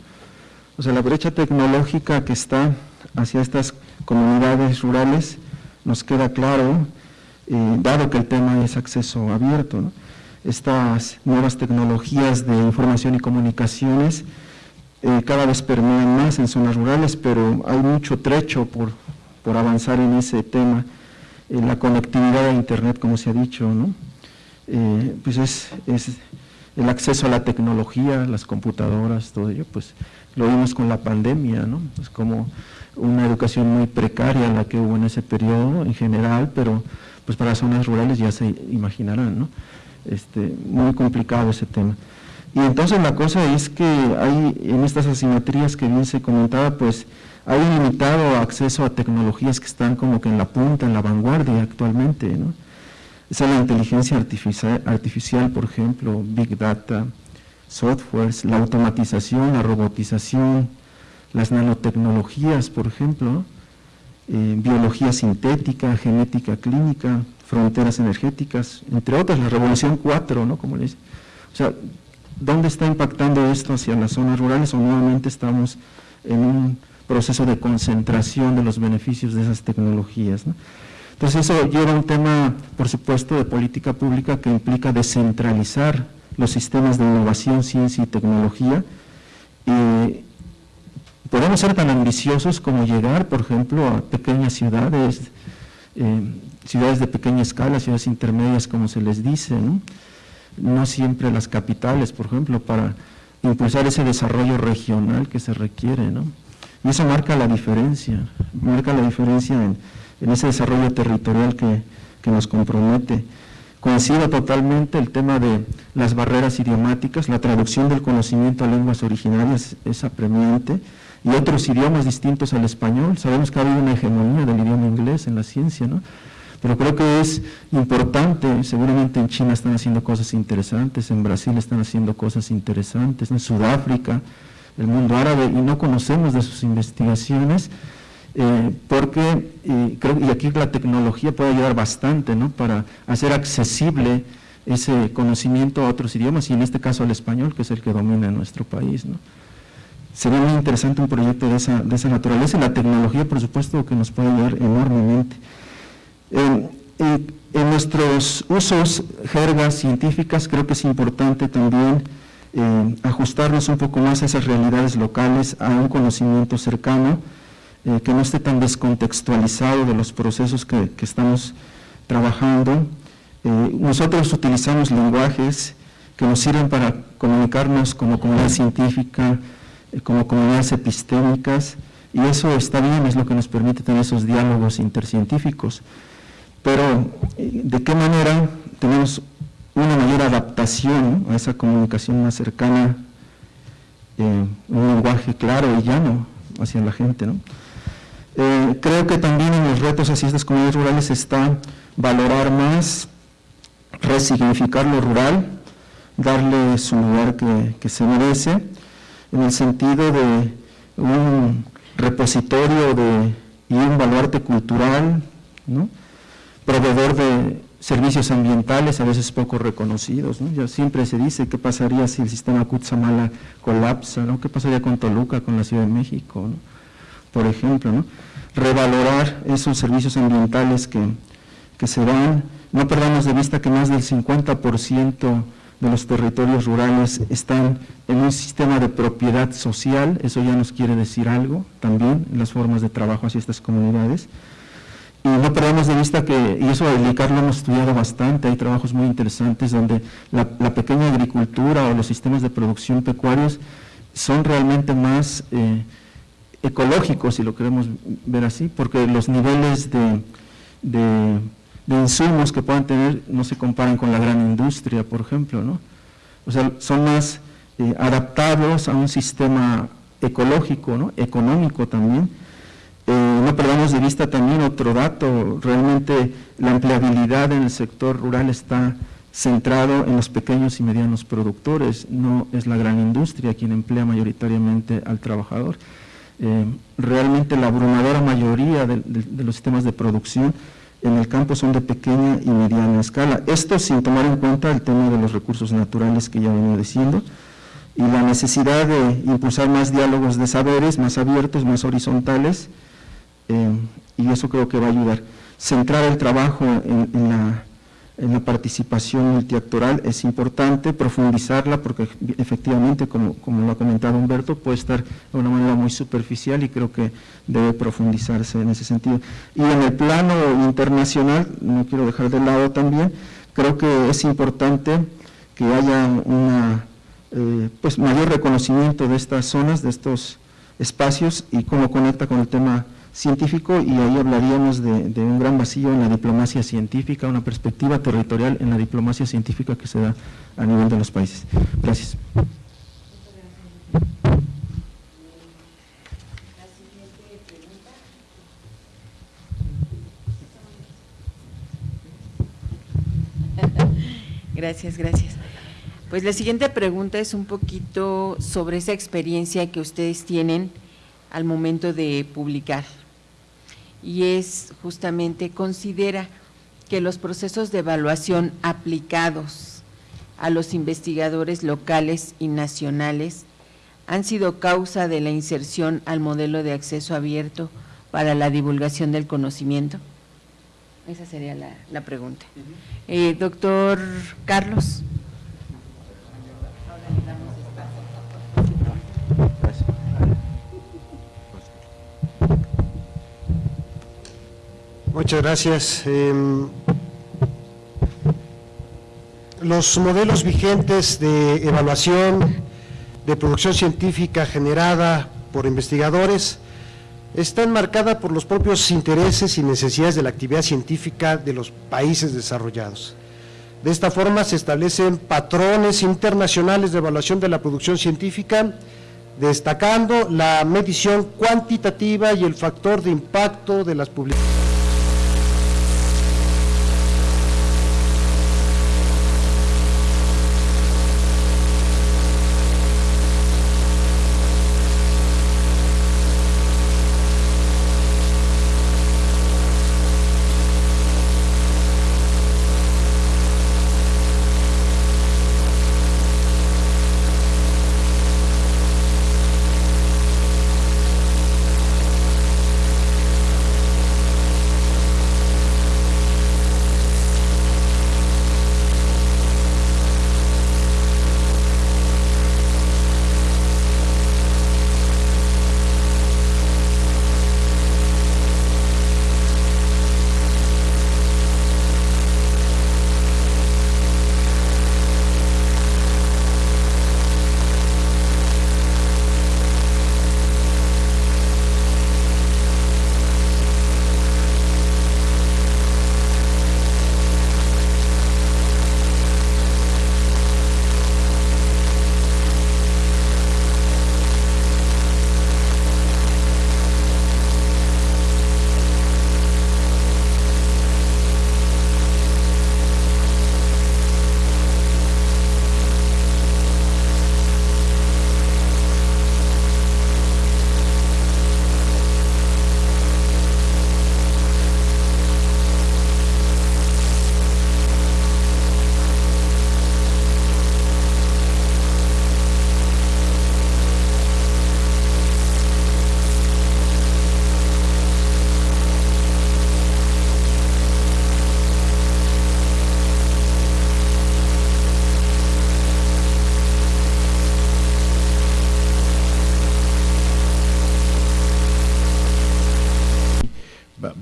O sea, la brecha tecnológica que está hacia estas comunidades rurales, nos queda claro, dado que el tema es acceso abierto. ¿no? Estas nuevas tecnologías de información y comunicaciones eh, cada vez permean más en zonas rurales, pero hay mucho trecho por, por avanzar en ese tema. Eh, la conectividad a Internet, como se ha dicho, ¿no? Eh, pues es, es, el acceso a la tecnología, las computadoras, todo ello, pues lo vimos con la pandemia, ¿no? Es como una educación muy precaria la que hubo en ese periodo en general, pero pues para zonas rurales ya se imaginarán, ¿no? Este, muy complicado ese tema. Y entonces la cosa es que hay en estas asimetrías que bien se comentaba, pues hay limitado acceso a tecnologías que están como que en la punta, en la vanguardia actualmente, ¿no? Esa es la inteligencia artificial, artificial, por ejemplo, Big Data, softwares, la automatización, la robotización, las nanotecnologías, por ejemplo, eh, biología sintética, genética clínica, fronteras energéticas, entre otras, la Revolución 4, ¿no? Como les, o sea, ¿dónde está impactando esto hacia las zonas rurales o nuevamente estamos en un proceso de concentración de los beneficios de esas tecnologías? Entonces eso lleva a un tema, por supuesto, de política pública que implica descentralizar los sistemas de innovación, ciencia y tecnología. Y podemos ser tan ambiciosos como llegar, por ejemplo, a pequeñas ciudades, eh, ciudades de pequeña escala, ciudades intermedias, como se les dice, ¿no? siempre las capitales, por ejemplo, para impulsar ese desarrollo regional que se requiere, ¿no? Y eso marca la diferencia, marca la diferencia en, ese desarrollo territorial que, que, nos compromete. Coincide totalmente el tema de las barreras idiomáticas, la traducción del conocimiento a lenguas originarias es apremiante, y otros idiomas distintos al español. Sabemos que ha habido una hegemonía del idioma inglés en la ciencia, ¿no? Pero creo que es importante, seguramente en China están haciendo cosas interesantes, en Brasil están haciendo cosas interesantes, en Sudáfrica, el mundo árabe, y no conocemos de sus investigaciones, eh, porque creo y aquí la tecnología puede ayudar bastante ¿no? para hacer accesible ese conocimiento a otros idiomas, y en este caso al español, que es el que domina en nuestro país. ¿no? Sería muy interesante un proyecto de esa, de esa naturaleza, y la tecnología, por supuesto, que nos puede ayudar enormemente. En, nuestros usos, jergas científicas, creo que es importante también eh, ajustarnos un poco más a esas realidades locales, a un conocimiento cercano, eh, que no esté tan descontextualizado de los procesos que, estamos trabajando. Eh, nosotros utilizamos lenguajes que nos sirven para comunicarnos como comunidad científica, como comunidades epistémicas, y eso está bien, es lo que nos permite tener esos diálogos intercientíficos. Pero, ¿de qué manera tenemos una mayor adaptación a esa comunicación más cercana, eh, un lenguaje claro y llano hacia la gente? Eh, creo que también en los retos hacia estas comunidades rurales está valorar más, resignificar lo rural, darle su lugar que, se merece, en el sentido de un repositorio de, y un baluarte cultural, ¿no? Proveedor de servicios ambientales a veces poco reconocidos. ¿no? Ya siempre se dice qué pasaría si el sistema Kutsamala colapsa, ¿no? qué pasaría con Toluca, con la Ciudad de México, por ejemplo. ¿no? Revalorar esos servicios ambientales que, que se dan. No perdamos de vista que más del 50% de los territorios rurales están en un sistema de propiedad social, eso ya nos quiere decir algo también en las formas de trabajo hacia estas comunidades. Y no perdamos de vista que, y eso el ICAR hemos estudiado bastante, hay trabajos muy interesantes donde la, pequeña agricultura o los sistemas de producción pecuarios son realmente más eh, ecológicos, si lo queremos ver así, porque los niveles de, de, insumos que puedan tener no se comparan con la gran industria, por ejemplo, ¿no? O sea, son más eh, adaptados a un sistema ecológico, ¿no? económico también, eh, no perdamos de vista también otro dato, realmente la empleabilidad en el sector rural está centrado en los pequeños y medianos productores, no es la gran industria quien emplea mayoritariamente al trabajador. Eh, realmente la abrumadora mayoría de, los sistemas de producción en el campo son de pequeña y mediana escala. Esto sin tomar en cuenta el tema de los recursos naturales que ya venía diciendo y la necesidad de impulsar más diálogos de saberes, más abiertos, más horizontales, eh, y eso creo que va a ayudar. Centrar el trabajo en, la, participación multiactoral es importante, profundizarla porque efectivamente, como, como, lo ha comentado Humberto, puede estar de una manera muy superficial y creo que debe profundizarse en ese sentido. Y en el plano internacional, no quiero dejar de lado también, creo que es importante que haya una eh, pues mayor reconocimiento de estas zonas, de estos espacios y cómo conecta con el tema científico y ahí hablaríamos de, un gran vacío en la diplomacia científica, una perspectiva territorial en la diplomacia científica que se da a nivel de los países. Gracias. Gracias, gracias. Pues la siguiente pregunta es un poquito sobre esa experiencia que ustedes tienen al momento de publicar. Y es justamente, considera que los procesos de evaluación aplicados a los investigadores locales y nacionales han sido causa de la inserción al modelo de acceso abierto para la divulgación del conocimiento? Esa sería la, pregunta. Eh, doctor Carlos. Muchas gracias. Em, los modelos vigentes de evaluación de producción científica generada por investigadores está enmarcada por los propios intereses y necesidades de la actividad científica de los países desarrollados. De esta forma se establecen patrones internacionales de evaluación de la producción científica, destacando la medición cuantitativa y el factor de impacto de las publicaciones.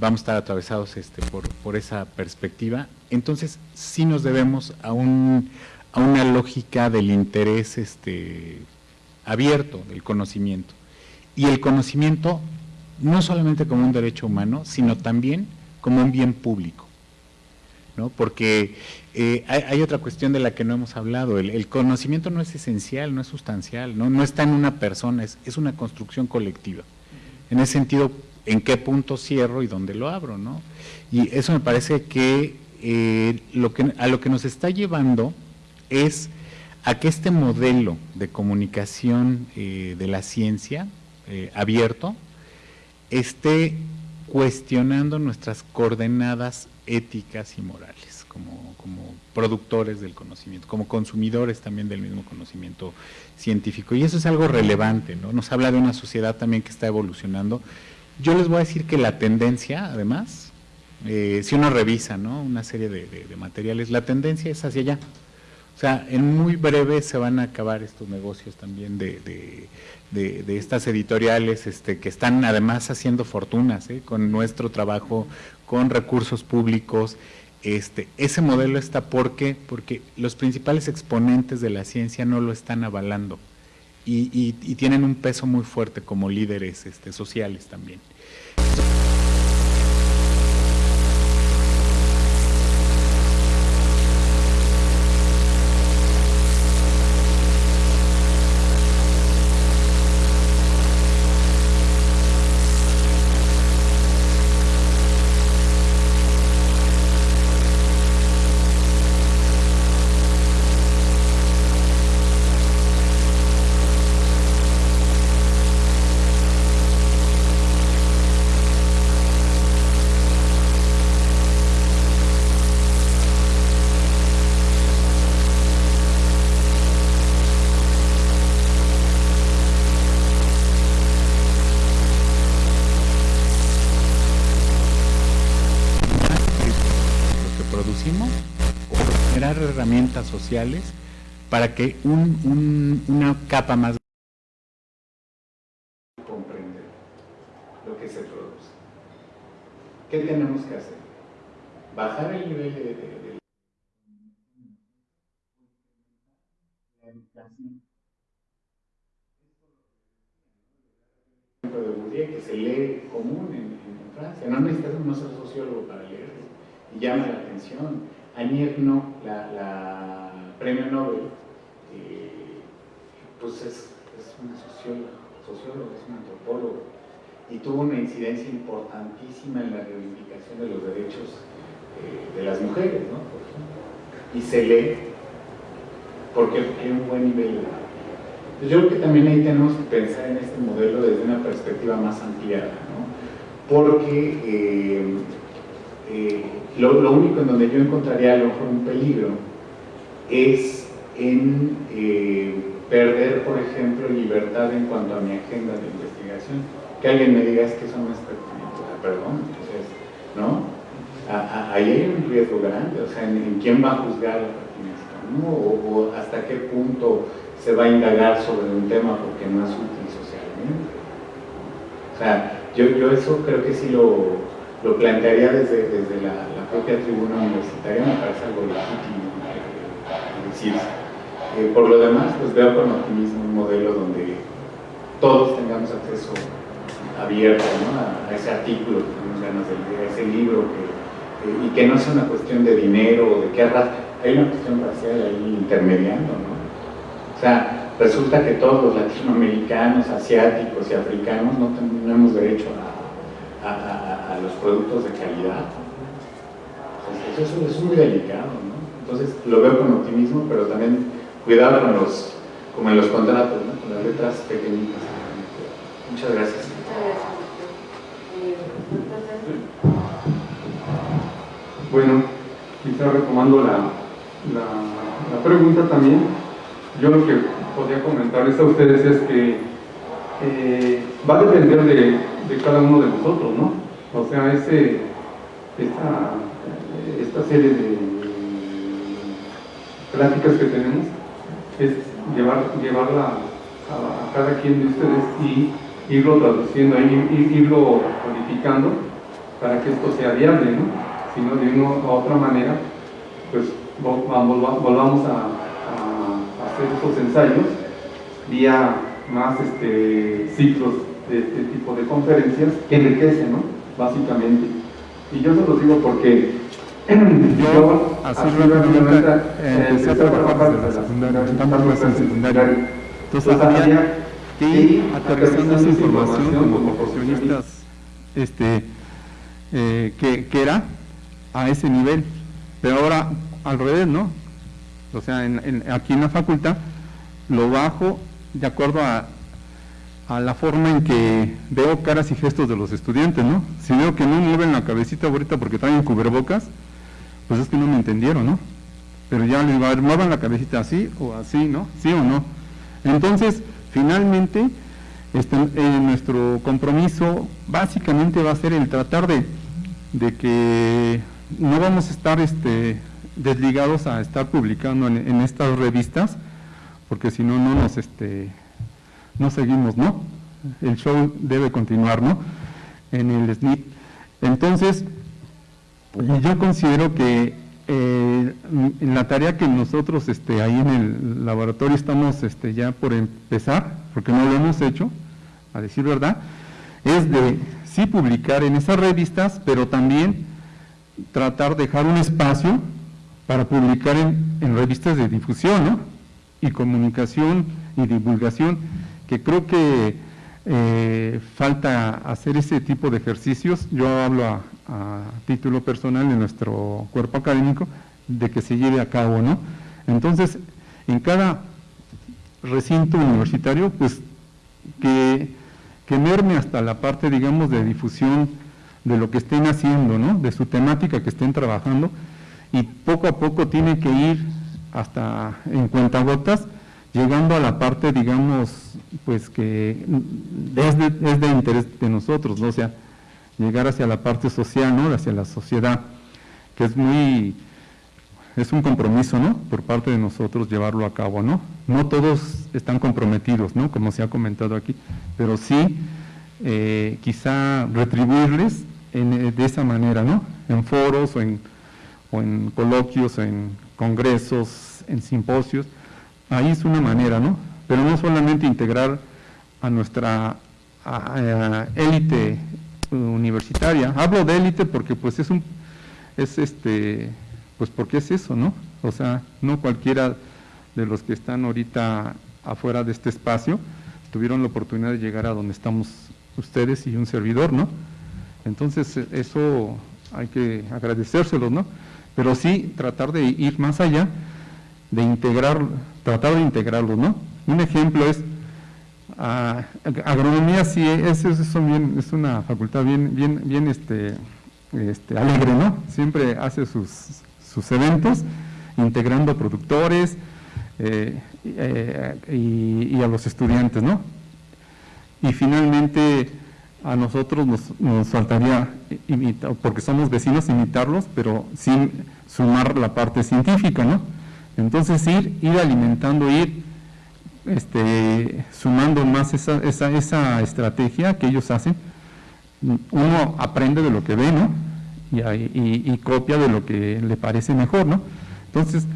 Vamos a estar atravesados este, por, esa perspectiva. Entonces, sí nos debemos a, un, a una lógica del interés este, abierto del conocimiento. Y el conocimiento no solamente como un derecho humano, sino también como un bien público. ¿no? Porque eh, hay, otra cuestión de la que no hemos hablado, el, conocimiento no es esencial, no es sustancial, no, no está en una persona, es, es, una construcción colectiva. En ese sentido, en qué punto cierro y dónde lo abro, ¿no? Y eso me parece que, eh, lo que a lo que nos está llevando es a que este modelo de comunicación eh, de la ciencia eh, abierto esté cuestionando nuestras coordenadas éticas y morales como, como, productores del conocimiento, como consumidores también del mismo conocimiento científico. Y eso es algo relevante, ¿no? Nos habla de una sociedad también que está evolucionando yo les voy a decir que la tendencia, además, eh, si uno revisa ¿no? una serie de, materiales, la tendencia es hacia allá. O sea, en muy breve se van a acabar estos negocios también de, estas editoriales este, que están además haciendo fortunas ¿eh? con nuestro trabajo, con recursos públicos. Este, ese modelo está porque, porque los principales exponentes de la ciencia no lo están avalando y, tienen un peso muy fuerte como líderes este, sociales también. Para que una capa más comprender lo que se produce. ¿Qué tenemos que hacer? Bajar el nivel de, de, de que se lee común en, Francia. No necesitas no ser sociólogo para leerlo. Llama la atención. Annie la, la premio Nobel, pues es, es una socióloga, sociólogo, es un antropólogo, y tuvo una incidencia importantísima en la reivindicación de los derechos eh, de las mujeres, ¿no? Y se lee porque hay un buen nivel de pues yo creo que también ahí tenemos que pensar en este modelo desde una perspectiva más ampliada, ¿no? porque eh, eh, lo, único en donde yo encontraría a lo mejor un peligro es en eh, perder, por ejemplo, libertad en cuanto a mi agenda de investigación. Que alguien me diga es que eso no es pertinente, perdón, entonces, ¿no? ahí hay un riesgo grande, o sea, en, quién va a juzgar la pertinencia, ¿no? o hasta qué punto se va a indagar sobre un tema porque no es útil socialmente. O sea, yo, yo eso creo que sí lo, lo plantearía desde, desde la, propia tribuna universitaria, me parece algo legítimo eh, por lo demás, pues veo con optimismo un modelo donde todos tengamos acceso abierto a, ese artículo que tenemos a ese libro, eh, y que no sea una cuestión de dinero o de qué raza. Hay una cuestión racial ahí intermediando. O sea, resulta que todos los latinoamericanos, asiáticos y africanos no tenemos derecho a, los productos de calidad. eso, es muy delicado. Entonces lo veo con optimismo, pero también cuidado con los, como en los contratos, ¿no? con las letras pequeñitas. Muchas gracias. Bueno, quizá retomando la, la, pregunta también, yo lo que podría comentarles a ustedes es que eh, va a depender de, cada uno de nosotros, ¿no? O sea, ese, esta, esta serie de pláticas que tenemos es llevar, llevarla a, cada quien de ustedes y irlo traduciendo, irlo codificando para que esto sea viable, ¿no? Si de una u otra manera, pues volvamos a hacer estos ensayos vía más este, ciclos de este tipo de conferencias que enriquecen, ¿no? Básicamente. Y yo se los digo porque yo, así rápidamente, eh, empecé a trabajar desde la secundaria, estamos en secundaria. Entonces había que ir aterrizando esa información como profesionistas este, eh, que, que era a ese nivel. Pero ahora al revés, ¿no? o sea, aquí en la facultad, lo bajo de acuerdo a, la forma en que veo caras y gestos de los estudiantes, ¿no? Si veo que no mueven la cabecita ahorita porque traen cubrebocas, pues es que no me entendieron, ¿no? Pero ya les muevan la cabecita así o así, ¿no? ¿Sí o no? Entonces, finalmente, este, eh, nuestro compromiso básicamente va a ser el tratar de, de que no vamos a estar este, desligados a estar publicando en, estas revistas, porque si no, no nos este, no seguimos, ¿no? El show debe continuar, ¿no? En el SNIP. Entonces, yo considero que eh, en la tarea que nosotros este, ahí en el laboratorio estamos este, ya por empezar, porque no lo hemos hecho, a decir verdad, es de sí publicar en esas revistas, pero también tratar de dejar un espacio para publicar en, revistas de difusión ¿no? y comunicación y divulgación, que creo que eh, falta hacer ese tipo de ejercicios. Yo hablo a, título personal de nuestro cuerpo académico de que se lleve a cabo, ¿no? Entonces, en cada recinto universitario, pues que, que merme hasta la parte, digamos, de difusión de lo que estén haciendo, ¿no? De su temática que estén trabajando, y poco a poco tiene que ir hasta en cuentagotas, llegando a la parte, digamos, pues que es de, interés de nosotros, ¿no? o sea, llegar hacia la parte social, ¿no? hacia la sociedad, que es muy, es un compromiso, ¿no? Por parte de nosotros llevarlo a cabo, ¿no? No todos están comprometidos, ¿no? Como se ha comentado aquí, pero sí eh, quizá retribuirles eh, de esa manera, ¿no? En foros o en, o en coloquios, en congresos, en simposios, ahí es una manera, ¿no? Pero no solamente integrar a nuestra élite universitaria. Hablo de élite porque pues es un, es este, pues porque es eso, ¿no? O sea, no cualquiera de los que están ahorita afuera de este espacio tuvieron la oportunidad de llegar a donde estamos ustedes y un servidor, ¿no? Entonces eso hay que agradecérselos, ¿no? Pero sí tratar de ir más allá, de integrar, tratar de integrarlos, ¿no? Un ejemplo es agronomía sí es, es, es, una facultad bien, bien, bien este, este, alegre, ¿no? Siempre hace sus, sus eventos integrando productores eh, y, a los estudiantes, ¿no? Y finalmente a nosotros nos, nos faltaría, porque somos vecinos, imitarlos, pero sin sumar la parte científica, ¿no? Entonces ir, ir alimentando, ir este, sumando más esa, esa, esa, estrategia que ellos hacen, uno aprende de lo que ve, ¿no? Y, y, copia de lo que le parece mejor, ¿no? Entonces,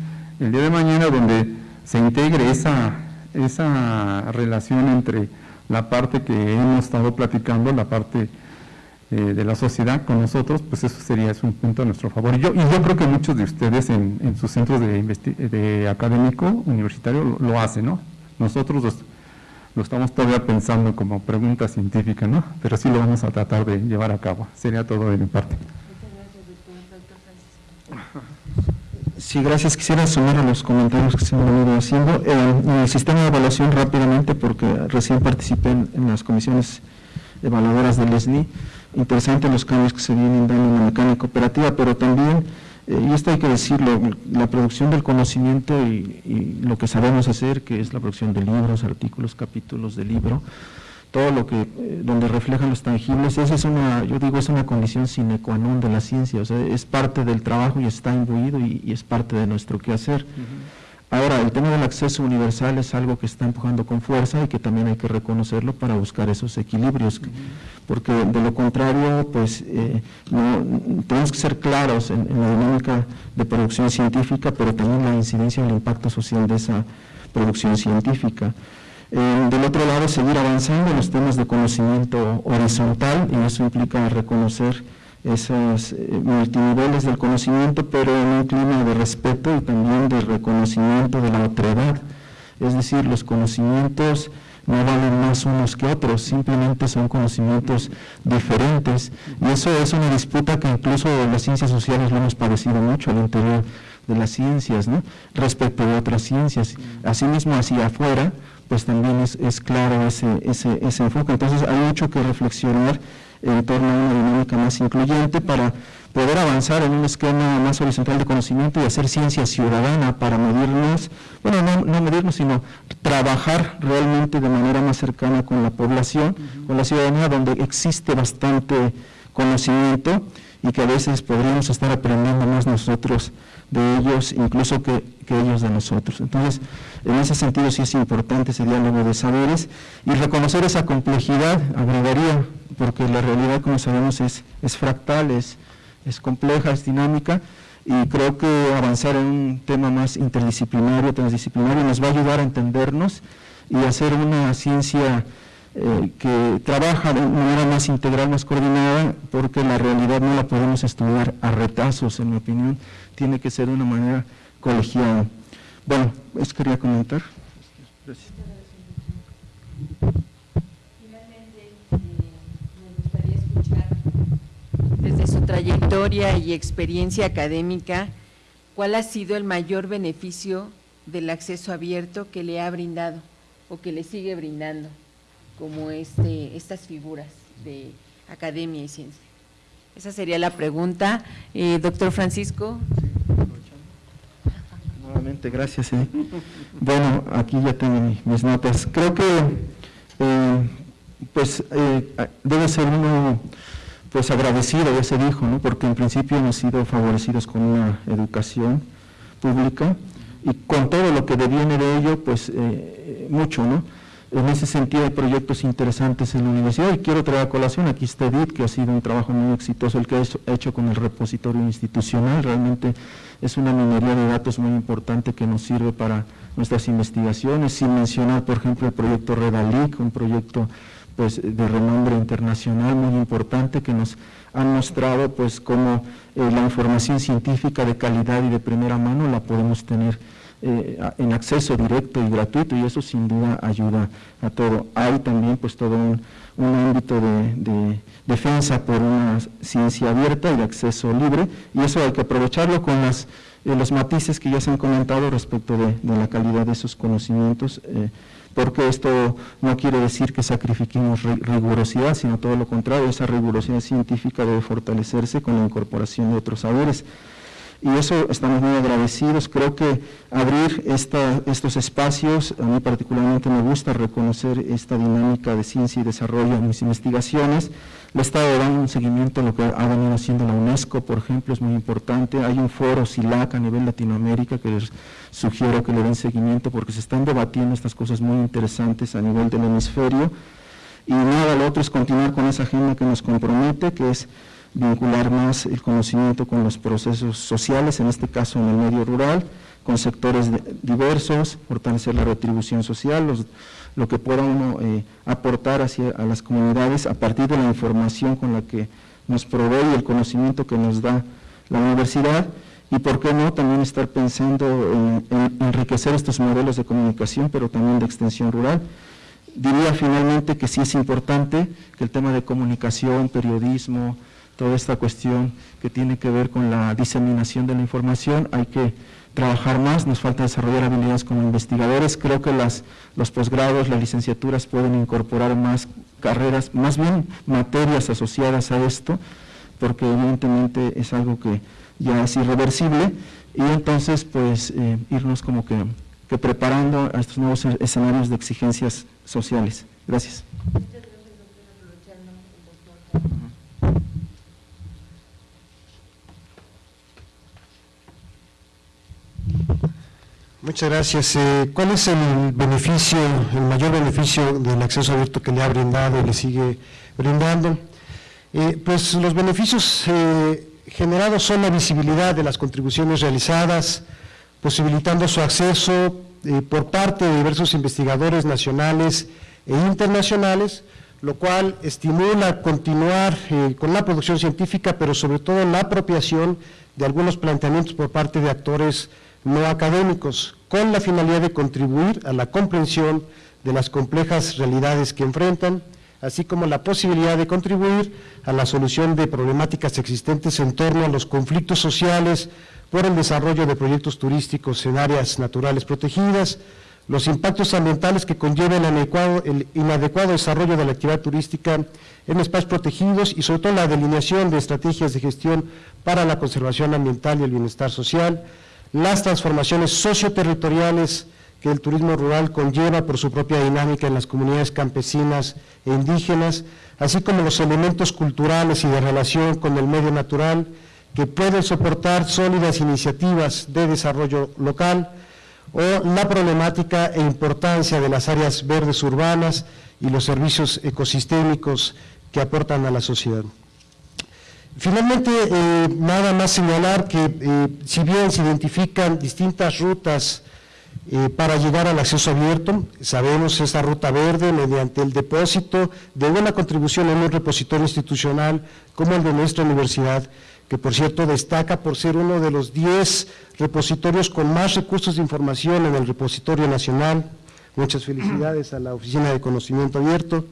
el día de mañana donde se integre esa, esa relación entre la parte que hemos estado platicando, la parte eh, de la sociedad con nosotros, pues eso sería es un punto a nuestro favor. Y yo, y yo creo que muchos de ustedes en, en sus centros de, de académico universitario lo, lo hacen, ¿no? Nosotros lo estamos todavía pensando como pregunta científica, ¿no? Pero sí lo vamos a tratar de llevar a cabo. Sería todo de mi parte. Sí, gracias. Quisiera sumar a los comentarios que se han venido haciendo. Eh, en el sistema de evaluación rápidamente, porque recién participé en, las comisiones evaluadoras del ESNI, interesante los cambios que se vienen dando en la mecánica operativa, pero también y esto hay que decirlo, la producción del conocimiento y, lo que sabemos hacer, que es la producción de libros, artículos, capítulos de libro, todo lo que, eh, donde reflejan los tangibles, esa es una, yo digo, es una condición sine qua non de la ciencia, o sea, es parte del trabajo y está imbuido y, es parte de nuestro quehacer. Ahora, el tema del acceso universal es algo que está empujando con fuerza y que también hay que reconocerlo para buscar esos equilibrios, porque de lo contrario, pues eh, tenemos que ser claros en, la dinámica de producción científica, pero también la incidencia y el impacto social de esa producción científica. Eh, del otro lado, seguir avanzando en los temas de conocimiento horizontal, y eso implica reconocer esos eh, multiniveles del conocimiento, pero en un clima de respeto y también de reconocimiento de la otredad. Es decir, los conocimientos no valen más unos que otros, simplemente son conocimientos diferentes. Y eso es una disputa que incluso las ciencias sociales lo hemos padecido mucho al interior de las ciencias, ¿no? respecto de otras ciencias. Asimismo, hacia afuera, pues también es, es claro ese, ese, ese enfoque. Entonces, hay mucho que reflexionar en torno a una dinámica más incluyente para poder avanzar en un esquema más horizontal de conocimiento y hacer ciencia ciudadana para medirnos, bueno, no, medirnos, sino trabajar realmente de manera más cercana con la población, con la ciudadanía, donde existe bastante conocimiento y que a veces podríamos estar aprendiendo más nosotros de ellos, incluso que, que, ellos de nosotros. Entonces, en ese sentido sí es importante ese diálogo de saberes y reconocer esa complejidad, agregaría porque la realidad, como sabemos, es, es fractal, es, compleja, es dinámica, y creo que avanzar en un tema más interdisciplinario, transdisciplinario, nos va a ayudar a entendernos y hacer una ciencia eh, que trabaja de manera más integral, más coordinada, porque la realidad no la podemos estudiar a retazos, en mi opinión, tiene que ser de una manera colegiada. Bueno, eso quería comentar. Gracias. trayectoria y experiencia académica, ¿cuál ha sido el mayor beneficio del acceso abierto que le ha brindado o que le sigue brindando, como este, estas figuras de academia y ciencia? Esa sería la pregunta. Eh, doctor Francisco. Nuevamente, gracias. Eh. Bueno, aquí ya tengo mis notas. Creo que eh, pues debe ser uno pues agradecido, ya se dijo, ¿no? porque en principio hemos sido favorecidos con una educación pública y con todo lo que deviene de ello, pues eh, mucho, ¿no? En ese sentido hay proyectos interesantes en la universidad y quiero traer a colación, aquí está Edith, que ha sido un trabajo muy exitoso el que ha hecho, con el repositorio institucional, realmente es una minería de datos muy importante que nos sirve para nuestras investigaciones, sin mencionar por ejemplo el proyecto Redalic, un proyecto pues, de renombre internacional muy importante que nos han mostrado pues cómo eh, la información científica de calidad y de primera mano la podemos tener eh, en acceso directo y gratuito y eso sin duda ayuda a todo. Hay también pues todo un, ámbito de, defensa por una ciencia abierta y de acceso libre y eso hay que aprovecharlo con las, eh, los matices que ya se han comentado respecto de, la calidad de esos conocimientos. Eh, porque esto no quiere decir que sacrifiquemos rigurosidad, sino todo lo contrario, esa rigurosidad científica debe fortalecerse con la incorporación de otros saberes y eso estamos muy agradecidos. Creo que abrir estos espacios, a mí particularmente me gusta reconocer esta dinámica de ciencia y desarrollo en mis investigaciones. Le he estado dando un seguimiento a lo que ha venido haciendo la UNESCO, por ejemplo, es muy importante. Hay un foro SILAC a nivel Latinoamérica que les sugiero que le den seguimiento porque se están debatiendo estas cosas muy interesantes a nivel del hemisferio. Y nada, lo otro es continuar con esa agenda que nos compromete, que es vincular más el conocimiento con los procesos sociales, en este caso en el medio rural, con sectores diversos, fortalecer la retribución social, lo que pueda uno eh, aportar hacia, a las comunidades a partir de la información con la que nos provee el conocimiento que nos da la universidad y por qué no también estar pensando en, en enriquecer estos modelos de comunicación, pero también de extensión rural. Diría finalmente que sí es importante que el tema de comunicación, periodismo, toda esta cuestión que tiene que ver con la diseminación de la información, hay que trabajar más, nos falta desarrollar habilidades como investigadores, creo que las, los posgrados, las licenciaturas pueden incorporar más carreras, más bien materias asociadas a esto, porque evidentemente es algo que ya es irreversible, y entonces pues eh, irnos como que, que preparando a estos nuevos escenarios de exigencias sociales. Gracias. Muchas gracias. Eh, ¿Cuál es el beneficio, el mayor beneficio del acceso abierto que le ha brindado y le sigue brindando? Eh, pues los beneficios eh, generados son la visibilidad de las contribuciones realizadas, posibilitando su acceso por parte de diversos investigadores nacionales e internacionales, lo cual estimula continuar con la producción científica, pero sobre todo la apropiación de algunos planteamientos por parte de actores no académicos, con la finalidad de contribuir a la comprensión de las complejas realidades que enfrentan, así como la posibilidad de contribuir a la solución de problemáticas existentes en torno a los conflictos sociales por el desarrollo de proyectos turísticos en áreas naturales protegidas, los impactos ambientales que conllevan el, inadecuado desarrollo de la actividad turística en espacios protegidos y sobre todo la delineación de estrategias de gestión para la conservación ambiental y el bienestar social, las transformaciones socioterritoriales que el turismo rural conlleva por su propia dinámica en las comunidades campesinas e indígenas, así como los elementos culturales y de relación con el medio natural que pueden soportar sólidas iniciativas de desarrollo local, o la problemática e importancia de las áreas verdes urbanas y los servicios ecosistémicos que aportan a la sociedad. Finalmente, eh, nada más señalar que eh, si bien se identifican distintas rutas eh, para llegar al acceso abierto, sabemos esta ruta verde mediante el depósito de una contribución en un repositorio institucional como el de nuestra universidad, que por cierto destaca por ser uno de los 10 repositorios con más recursos de información en el repositorio nacional. Muchas felicidades a la Oficina de Conocimiento Abierto.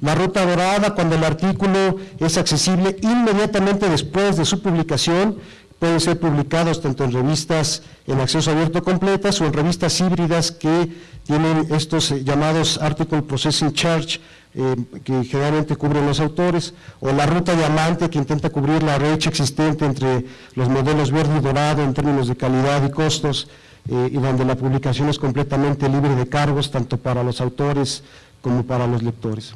La ruta dorada, cuando el artículo es accesible inmediatamente después de su publicación, pueden ser publicados tanto en revistas en acceso abierto completas o en revistas híbridas que tienen estos eh, llamados Article Processing Charge, eh, que generalmente cubren los autores, o la ruta diamante que intenta cubrir la brecha existente entre los modelos verde y dorado en términos de calidad y costos, eh, y donde la publicación es completamente libre de cargos tanto para los autores como para los lectores.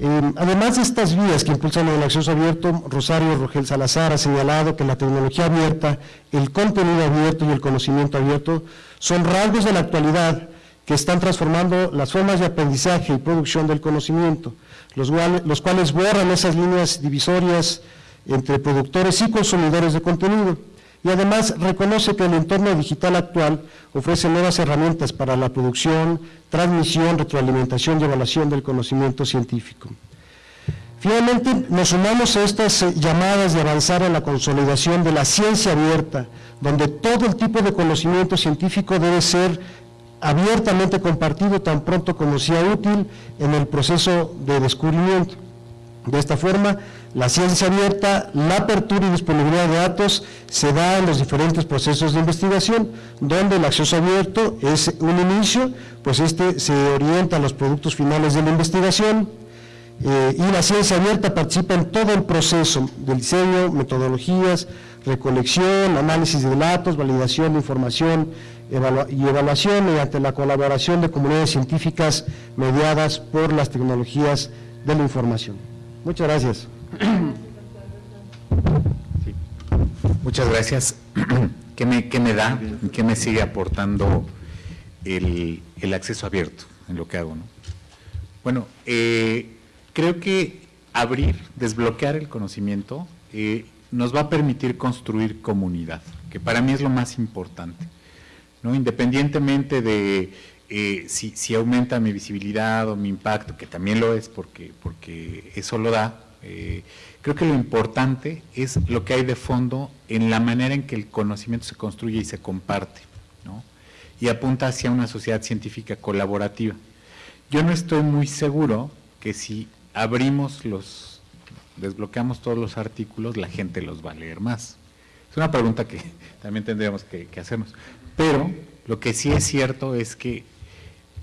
Eh, además de estas vías que impulsan el acceso abierto, Rosario Rogel Salazar ha señalado que la tecnología abierta, el contenido abierto y el conocimiento abierto son rasgos de la actualidad que están transformando las formas de aprendizaje y producción del conocimiento, los, los cuales borran esas líneas divisorias entre productores y consumidores de contenido y además reconoce que el entorno digital actual ofrece nuevas herramientas para la producción, transmisión, retroalimentación y evaluación del conocimiento científico. Finalmente, nos sumamos a estas eh, llamadas de avanzar en la consolidación de la ciencia abierta, donde todo el tipo de conocimiento científico debe ser abiertamente compartido tan pronto como sea útil en el proceso de descubrimiento. De esta forma, la ciencia abierta, la apertura y disponibilidad de datos se da en los diferentes procesos de investigación, donde el acceso abierto es un inicio, pues este se orienta a los productos finales de la investigación, eh, y la ciencia abierta participa en todo el proceso del diseño, metodologías, recolección, análisis de datos, validación de información y evaluación mediante la colaboración de comunidades científicas mediadas por las tecnologías de la información. Muchas gracias. Muchas gracias. ¿Qué me, qué me da? ¿Qué me sigue aportando el, acceso abierto en lo que hago? ¿no? Bueno, eh, creo que abrir, desbloquear el conocimiento eh, nos va a permitir construir comunidad, que para mí es lo más importante. ¿no? Independientemente de eh, si, aumenta mi visibilidad o mi impacto, que también lo es porque, porque eso lo da, eh, creo que lo importante es lo que hay de fondo en la manera en que el conocimiento se construye y se comparte, ¿no? y apunta hacia una sociedad científica colaborativa. Yo no estoy muy seguro que si abrimos los, desbloqueamos todos los artículos, la gente los va a leer más. Es una pregunta que también tendríamos que hacernos. Pero lo que sí es cierto es que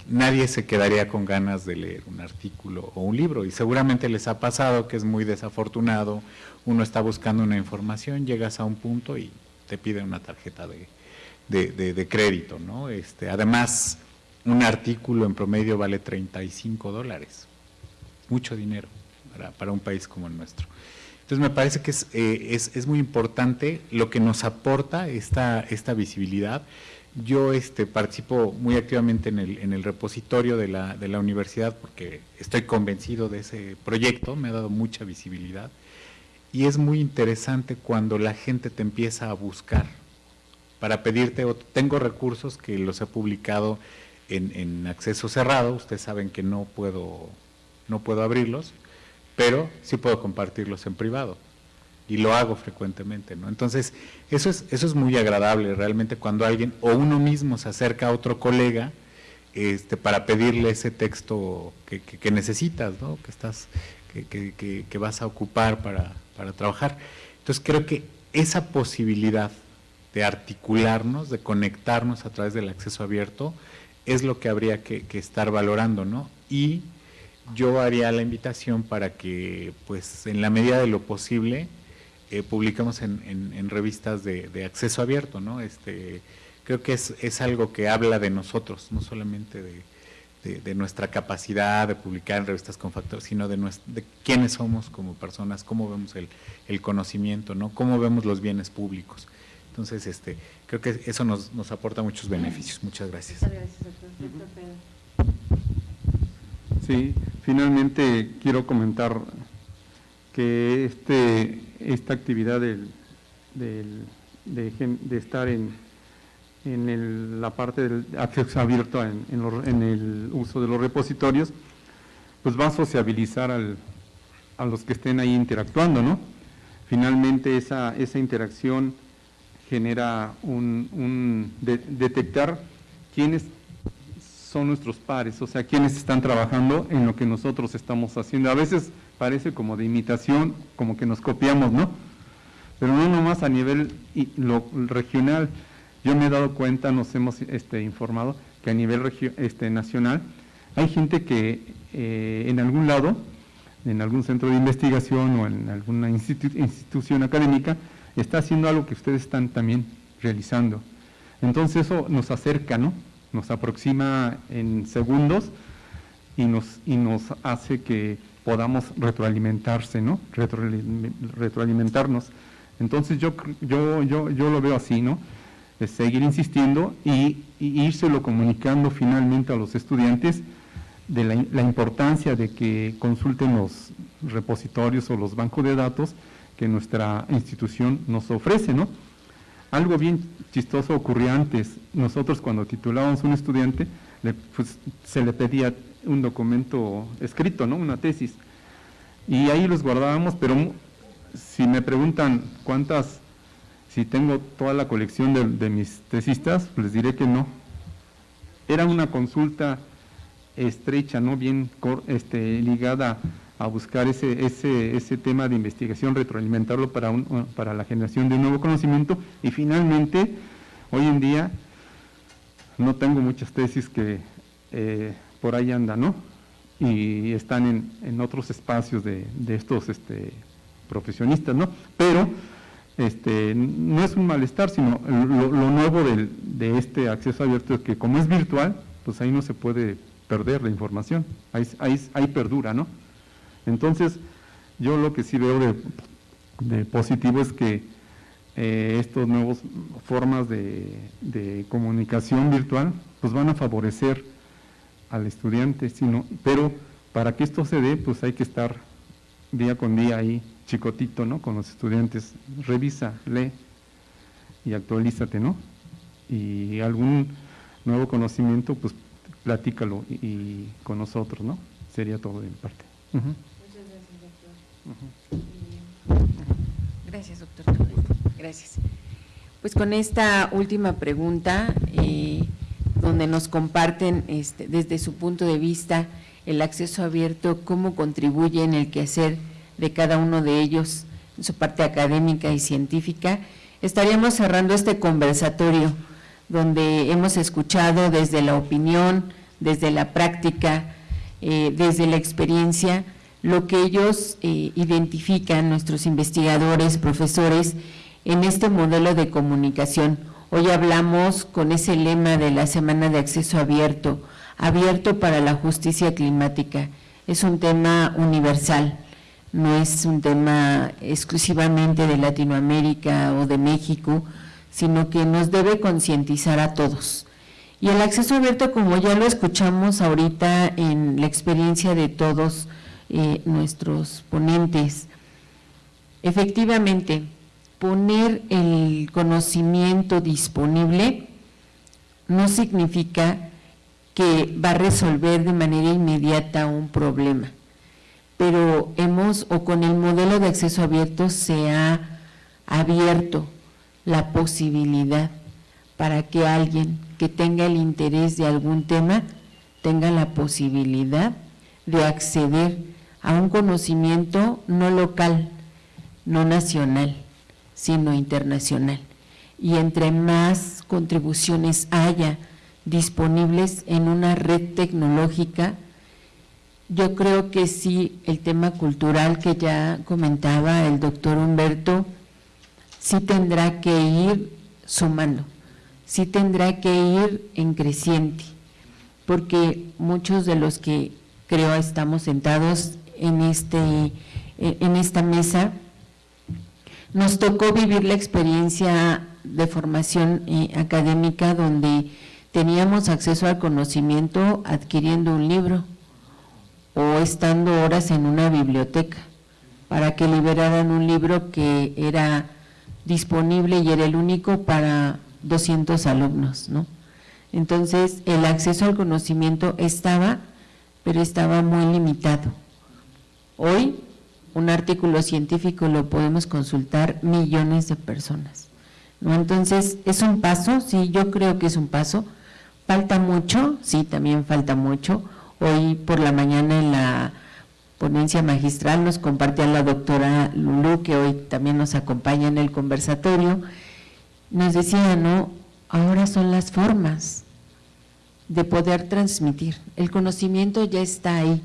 nadie se quedaría con ganas de leer un artículo o un libro y seguramente les ha pasado que es muy desafortunado, uno está buscando una información, llegas a un punto y te piden una tarjeta de, crédito, ¿no? Este, además, un artículo en promedio vale 35 dólares, mucho dinero para, un país como el nuestro. Entonces me parece que es, eh, es, es muy importante lo que nos aporta esta, esta visibilidad yo este, participo muy activamente en el, repositorio de la, de la, universidad porque estoy convencido de ese proyecto, me ha dado mucha visibilidad. Y es muy interesante cuando la gente te empieza a buscar para pedirte, tengo recursos que los he publicado en, en acceso cerrado, ustedes saben que no puedo, no puedo abrirlos, pero sí puedo compartirlos en privado y lo hago frecuentemente, ¿no? Entonces, eso es, eso es muy agradable realmente cuando alguien o uno mismo se acerca a otro colega este, para pedirle ese texto que, necesitas, ¿no? Que, estás, que, vas a ocupar para, para trabajar. Entonces, creo que esa posibilidad de articularnos, de conectarnos a través del acceso abierto, es lo que habría que, estar valorando, ¿no? Y yo haría la invitación para que, pues, en la medida de lo posible, eh, publicamos en, revistas de, acceso abierto, ¿no? Este, creo que es, algo que habla de nosotros, no solamente de, nuestra capacidad de publicar en revistas con factores, sino de, de quiénes somos como personas, cómo vemos el, conocimiento, ¿no? Cómo vemos los bienes públicos. Entonces, este, creo que eso nos, aporta muchos beneficios. Muchas gracias. Muchas gracias, Sí, finalmente quiero comentar que este, esta actividad del, de, estar en, en la parte del acceso abierto en, en, el uso de los repositorios, pues va a sociabilizar al, a los que estén ahí interactuando, ¿no? Finalmente esa, esa interacción genera un, un detectar quiénes son nuestros pares, o sea, quiénes están trabajando en lo que nosotros estamos haciendo. A veces parece como de imitación, como que nos copiamos, ¿no? Pero no nomás a nivel regional. Yo me he dado cuenta, nos hemos este, informado, que a nivel este, nacional hay gente que eh, en algún lado, en algún centro de investigación o en alguna institución académica, está haciendo algo que ustedes están también realizando. Entonces eso nos acerca, ¿no? Nos aproxima en segundos y nos hace que podamos retroalimentarse, ¿no? retroalimentarnos. Entonces yo, yo, yo, yo lo veo así, ¿no? seguir insistiendo y, y írselo comunicando finalmente a los estudiantes de la, importancia de que consulten los repositorios o los bancos de datos que nuestra institución nos ofrece, ¿no? Algo bien chistoso ocurría antes. Nosotros cuando titulábamos un estudiante, pues, se le pedía un documento escrito, ¿no? Una tesis. Y ahí los guardábamos, pero si me preguntan cuántas, si tengo toda la colección de, de mis tesistas, les diré que no. Era una consulta estrecha, ¿no? bien este, ligada a buscar ese, ese, ese tema de investigación, retroalimentarlo para, un, para la generación de un nuevo conocimiento y finalmente, hoy en día, no tengo muchas tesis que eh, por ahí andan, ¿no? Y están en, en otros espacios de, de estos este, profesionistas, ¿no? Pero este, no es un malestar, sino lo, nuevo del, de este acceso abierto es que como es virtual, pues ahí no se puede perder la información, ahí, ahí, perdura, ¿no? Entonces, yo lo que sí veo de, positivo es que eh, estas nuevas formas de, comunicación virtual, pues van a favorecer al estudiante, sino, pero para que esto se dé, pues hay que estar día con día ahí, chicotito, ¿no? Con los estudiantes, revisa, lee y actualízate, ¿no? Y algún nuevo conocimiento, pues platícalo y, con nosotros, ¿no? Sería todo de mi parte. Muchas gracias, doctor. Gracias, doctor. Gracias. Pues con esta última pregunta, eh, donde nos comparten este, desde su punto de vista el acceso abierto, cómo contribuye en el quehacer de cada uno de ellos en su parte académica y científica, estaríamos cerrando este conversatorio donde hemos escuchado desde la opinión, desde la práctica, eh, desde la experiencia, lo que ellos eh, identifican, nuestros investigadores, profesores, en este modelo de comunicación. Hoy hablamos con ese lema de la Semana de Acceso Abierto, abierto para la justicia climática. Es un tema universal, no es un tema exclusivamente de Latinoamérica o de México, sino que nos debe concientizar a todos. Y el acceso abierto, como ya lo escuchamos ahorita en la experiencia de todos eh, nuestros ponentes, efectivamente, poner el conocimiento disponible no significa que va a resolver de manera inmediata un problema, pero hemos, o con el modelo de acceso abierto se ha abierto la posibilidad para que alguien que tenga el interés de algún tema tenga la posibilidad de acceder a un conocimiento no local, no nacional, sino internacional. Y entre más contribuciones haya disponibles en una red tecnológica, yo creo que sí, el tema cultural que ya comentaba el doctor Humberto, sí tendrá que ir sumando, sí tendrá que ir en creciente, porque muchos de los que creo estamos sentados en, este, en esta mesa, nos tocó vivir la experiencia de formación eh, académica donde teníamos acceso al conocimiento adquiriendo un libro o estando horas en una biblioteca para que liberaran un libro que era disponible y era el único para 200 alumnos, ¿no? Entonces, el acceso al conocimiento estaba, pero estaba muy limitado. Hoy, un artículo científico lo podemos consultar millones de personas. ¿no? Entonces, ¿es un paso? Sí, yo creo que es un paso. ¿Falta mucho? Sí, también falta mucho. Hoy por la mañana en la ponencia magistral nos compartía la doctora Lulú, que hoy también nos acompaña en el conversatorio, nos decía, no, ahora son las formas de poder transmitir. El conocimiento ya está ahí,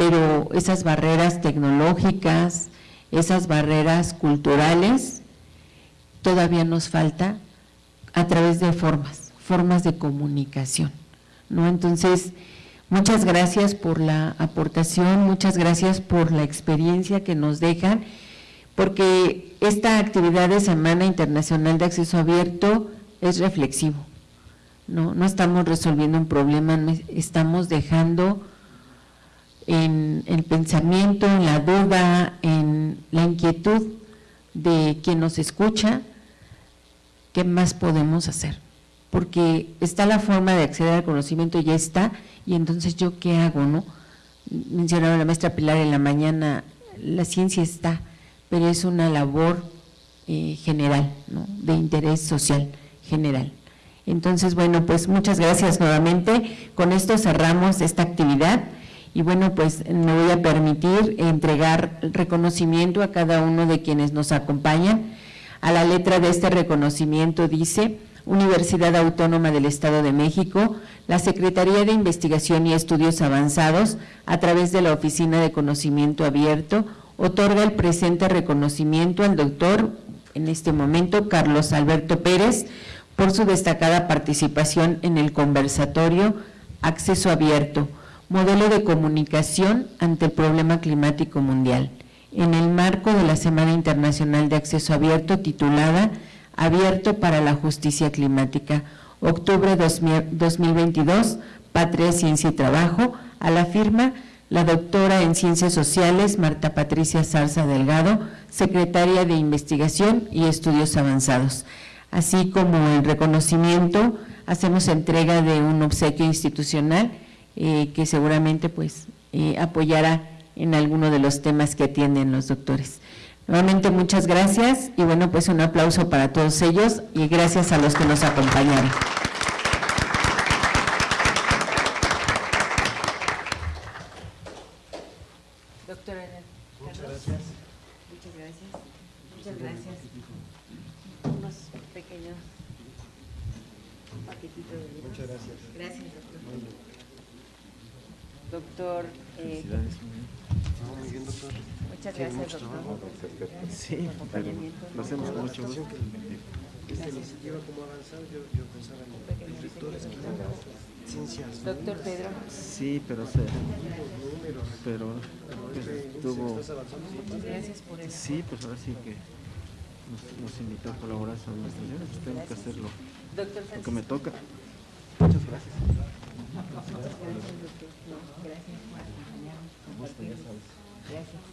pero esas barreras tecnológicas, esas barreras culturales, todavía nos falta a través de formas, formas de comunicación. ¿no? Entonces, Muchas gracias por la aportación, muchas gracias por la experiencia que nos dejan, porque esta actividad de Semana Internacional de Acceso Abierto es reflexivo. No, no estamos resolviendo un problema, estamos dejando en el pensamiento, en la duda, en la inquietud de quien nos escucha, ¿qué más podemos hacer? Porque está la forma de acceder al conocimiento, ya está, y entonces yo qué hago, ¿no? Mencionaba la maestra Pilar en la mañana, la ciencia está, pero es una labor eh, general, ¿no? de interés social general. Entonces, bueno, pues muchas gracias nuevamente. Con esto cerramos esta actividad y bueno, pues me voy a permitir entregar reconocimiento a cada uno de quienes nos acompañan. A la letra de este reconocimiento dice Universidad Autónoma del Estado de México, la Secretaría de Investigación y Estudios Avanzados, a través de la Oficina de Conocimiento Abierto, otorga el presente reconocimiento al doctor, en este momento, Carlos Alberto Pérez, por su destacada participación en el conversatorio Acceso Abierto, modelo de comunicación ante el problema climático mundial, en el marco de la Semana Internacional de Acceso Abierto titulada Abierto para la Justicia Climática, octubre 2022, Patria, Ciencia y Trabajo, a la firma la doctora en Ciencias Sociales Marta Patricia Zarza Delgado, secretaria de Investigación y Estudios Avanzados. Así como el reconocimiento, hacemos entrega de un obsequio institucional eh, que seguramente pues eh, apoyará en alguno de los temas que atienden los doctores. Nuevamente muchas gracias y bueno pues un aplauso para todos ellos y gracias a los que nos acompañaron. Doctora Muchas gracias. Muchas gracias. Muchas gracias. Unos pequeños paquetitos de libros. Muchas gracias. Gracias, doctor. Doctor. Eh, Muchas gracias, doctor. Sí, pero lo hacemos con mucho gusto. Doctor Pedro. Sí, pero se, pero estuvo, Muchas gracias por eso. sí, pues ahora sí que nos, nos invitó a colaborar pues tengo que hacerlo, Doctor lo que me toca. Muchas gracias. Gracias, doctor. Gracias por acompañarnos. Sabes. Gracias.